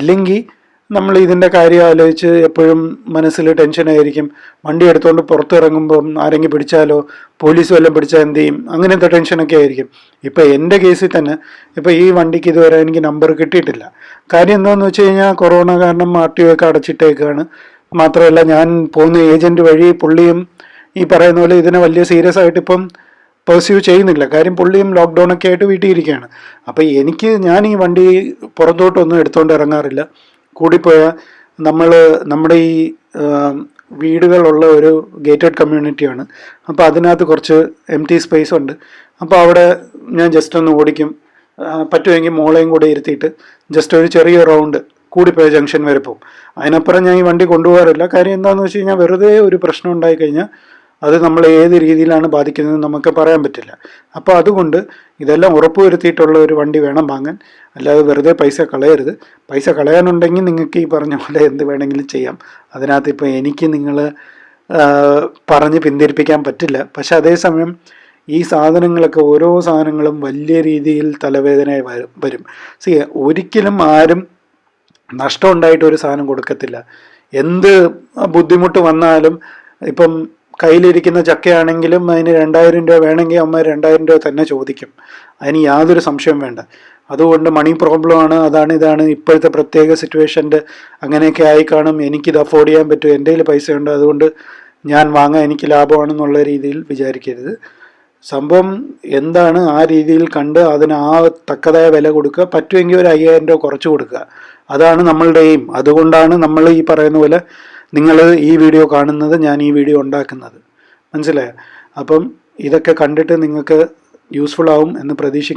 ഇല്ലെങ്കിൽ നമ്മൾ ഇതിന്റെ കാര്യം ആലോചിച്ച് എപ്പോഴും മനസ്സിൽ ടെൻഷനായിരിക്കും വണ്ടി എടുത്തുകൊണ്ട് പുറത്തിറങ്ങുമ്പം ആരെങ്കിലും പിടിച്ചാലോ? പോലീസ് വല്ലതും പിടിച്ചാൽ എന്ത് ചെയ്യും? അങ്ങനത്തെ ടെൻഷനൊക്കെ ആയിരിക്കും. ഇപ്പോൾ എന്റെ കേസിൽ തന്നെ ഇപ്പോൾ ഈ വണ്ടിക്ക് ഇതുവരെ എനിക്ക് നമ്പർ കിട്ടിയിട്ടില്ല. കാര്യം എന്താണെന്ന് വെച്ച് കഴിഞ്ഞാൽ കൊറോണ കാരണം ആർ ടി ഒക്കെ അടച്ചിട്ടേക്കാണ്. മാത്രമല്ല ഞാൻ പോകുന്ന ഏജന്റ് വഴി പുള്ളിയും ഈ പറയുന്ന പോലെ ഇതിനെ വലിയ സീരിയസ് ആയിട്ട് ഇപ്പം പെർസ്യൂ ചെയ്യുന്നില്ല. കാര്യം പുള്ളിയും ലോക്ക്ഡൗൺ ഒക്കെ ആയിട്ട് വീട്ടിൽ ഇരിക്കുകയാണ് അപ്പോൾ എനിക്ക് ഞാൻ ഈ വണ്ടി പുറത്തോട്ടൊന്നും എടുത്തുകൊണ്ട് ഇറങ്ങാറില്ല. കൂടിപ്പോയാൽ നമ്മൾ നമ്മുടെ ഈ വീടുകളുള്ള ഒരു ഗേറ്റഡ് കമ്മ്യൂണിറ്റിയാണ് അപ്പോൾ അതിനകത്ത് കുറച്ച് എം ടി സ്പേസ് ഉണ്ട്. അപ്പോൾ അവിടെ ഞാൻ ജസ്റ്റ് ഒന്ന് ഓടിക്കും. പറ്റുമെങ്കിൽ മോളെയും കൂടെ ഇരുത്തിയിട്ട് ജസ്റ്റ് ഒരു ചെറിയ റൗണ്ട് കൂടിപ്പോയ ജംഗ്ഷൻ വരെ പോകും അതിനപ്പുറം ഞാൻ ഈ വണ്ടി കൊണ്ടുപോകാറില്ല. കാര്യം എന്താണെന്ന് വെച്ച് കഴിഞ്ഞാൽ വെറുതെ ഒരു പ്രശ്നം ഉണ്ടായി കഴിഞ്ഞാൽ അത് നമ്മൾ ഏത് രീതിയിലാണ് ബാധിക്കുന്നത് നമുക്ക് പറയാൻ പറ്റില്ല. അപ്പോൾ അതുകൊണ്ട് ഇതെല്ലാം ഉറപ്പുവരുത്തിയിട്ടുള്ള ഒരു വണ്ടി വേണം വാങ്ങാൻ. അല്ലാതെ വെറുതെ പൈസ കളയരുത്. പൈസ കളയാനുണ്ടെങ്കിൽ നിങ്ങൾക്ക് ഈ പറഞ്ഞ പോലെ എന്ത് വേണമെങ്കിലും ചെയ്യാം. അതിനകത്ത് ഇപ്പോൾ എനിക്ക് നിങ്ങൾ പറഞ്ഞ് പിന്തിരിപ്പിക്കാൻ പറ്റില്ല. പക്ഷെ അതേസമയം ഈ സാധനങ്ങളൊക്കെ ഓരോ സാധനങ്ങളും വലിയ രീതിയിൽ തലവേദനയായി വരും. സി ഒരിക്കലും ആരും നഷ്ടം ഉണ്ടായിട്ട് ഒരു സാധനം കൊടുക്കത്തില്ല. എന്ത് ബുദ്ധിമുട്ട് വന്നാലും ഇപ്പം കയ്യിലിരിക്കുന്ന ചക്കയാണെങ്കിലും അതിന് രണ്ടായിരം രൂപ വേണമെങ്കിൽ അമ്മ രണ്ടായിരം രൂപ തന്നെ ചോദിക്കും. അതിന് യാതൊരു സംശയം വേണ്ട. അതുകൊണ്ട് മണി പ്രോബ്ലം ആണ് അതാണ് ഇതാണ്. ഇപ്പോഴത്തെ പ്രത്യേക സിറ്റുവേഷന്റെ അങ്ങനെയൊക്കെ ആയി കാണും. എനിക്കിത് അഫോർഡ് ചെയ്യാൻ പറ്റും. എന്റെ കയ്യിൽ പൈസ ഉണ്ട്. അതുകൊണ്ട് ഞാൻ വാങ്ങാൻ എനിക്ക് ലാഭമാണെന്നുള്ള രീതിയിൽ വിചാരിക്കരുത്. സംഭവം എന്താണ്? ആ രീതിയിൽ കണ്ട് അതിന് ആ തക്കതായ വില കൊടുക്കുക. പറ്റുമെങ്കിൽ ഒരു അയ്യായിരം രൂപ കുറച്ച് കൊടുക്കുക. അതാണ് നമ്മളുടെ എയിം അതുകൊണ്ടാണ് നമ്മൾ ഈ പറയുന്ന പോലെ നിങ്ങൾ ഈ വീഡിയോ കാണുന്നത് ഞാൻ ഈ വീഡിയോ ഉണ്ടാക്കുന്നത്. മനസ്സിലായോ? അപ്പം ഇതൊക്കെ കണ്ടിട്ട് നിങ്ങൾക്ക് യൂസ്ഫുൾ ആവും എന്ന് പ്രതീക്ഷിക്കുന്നു.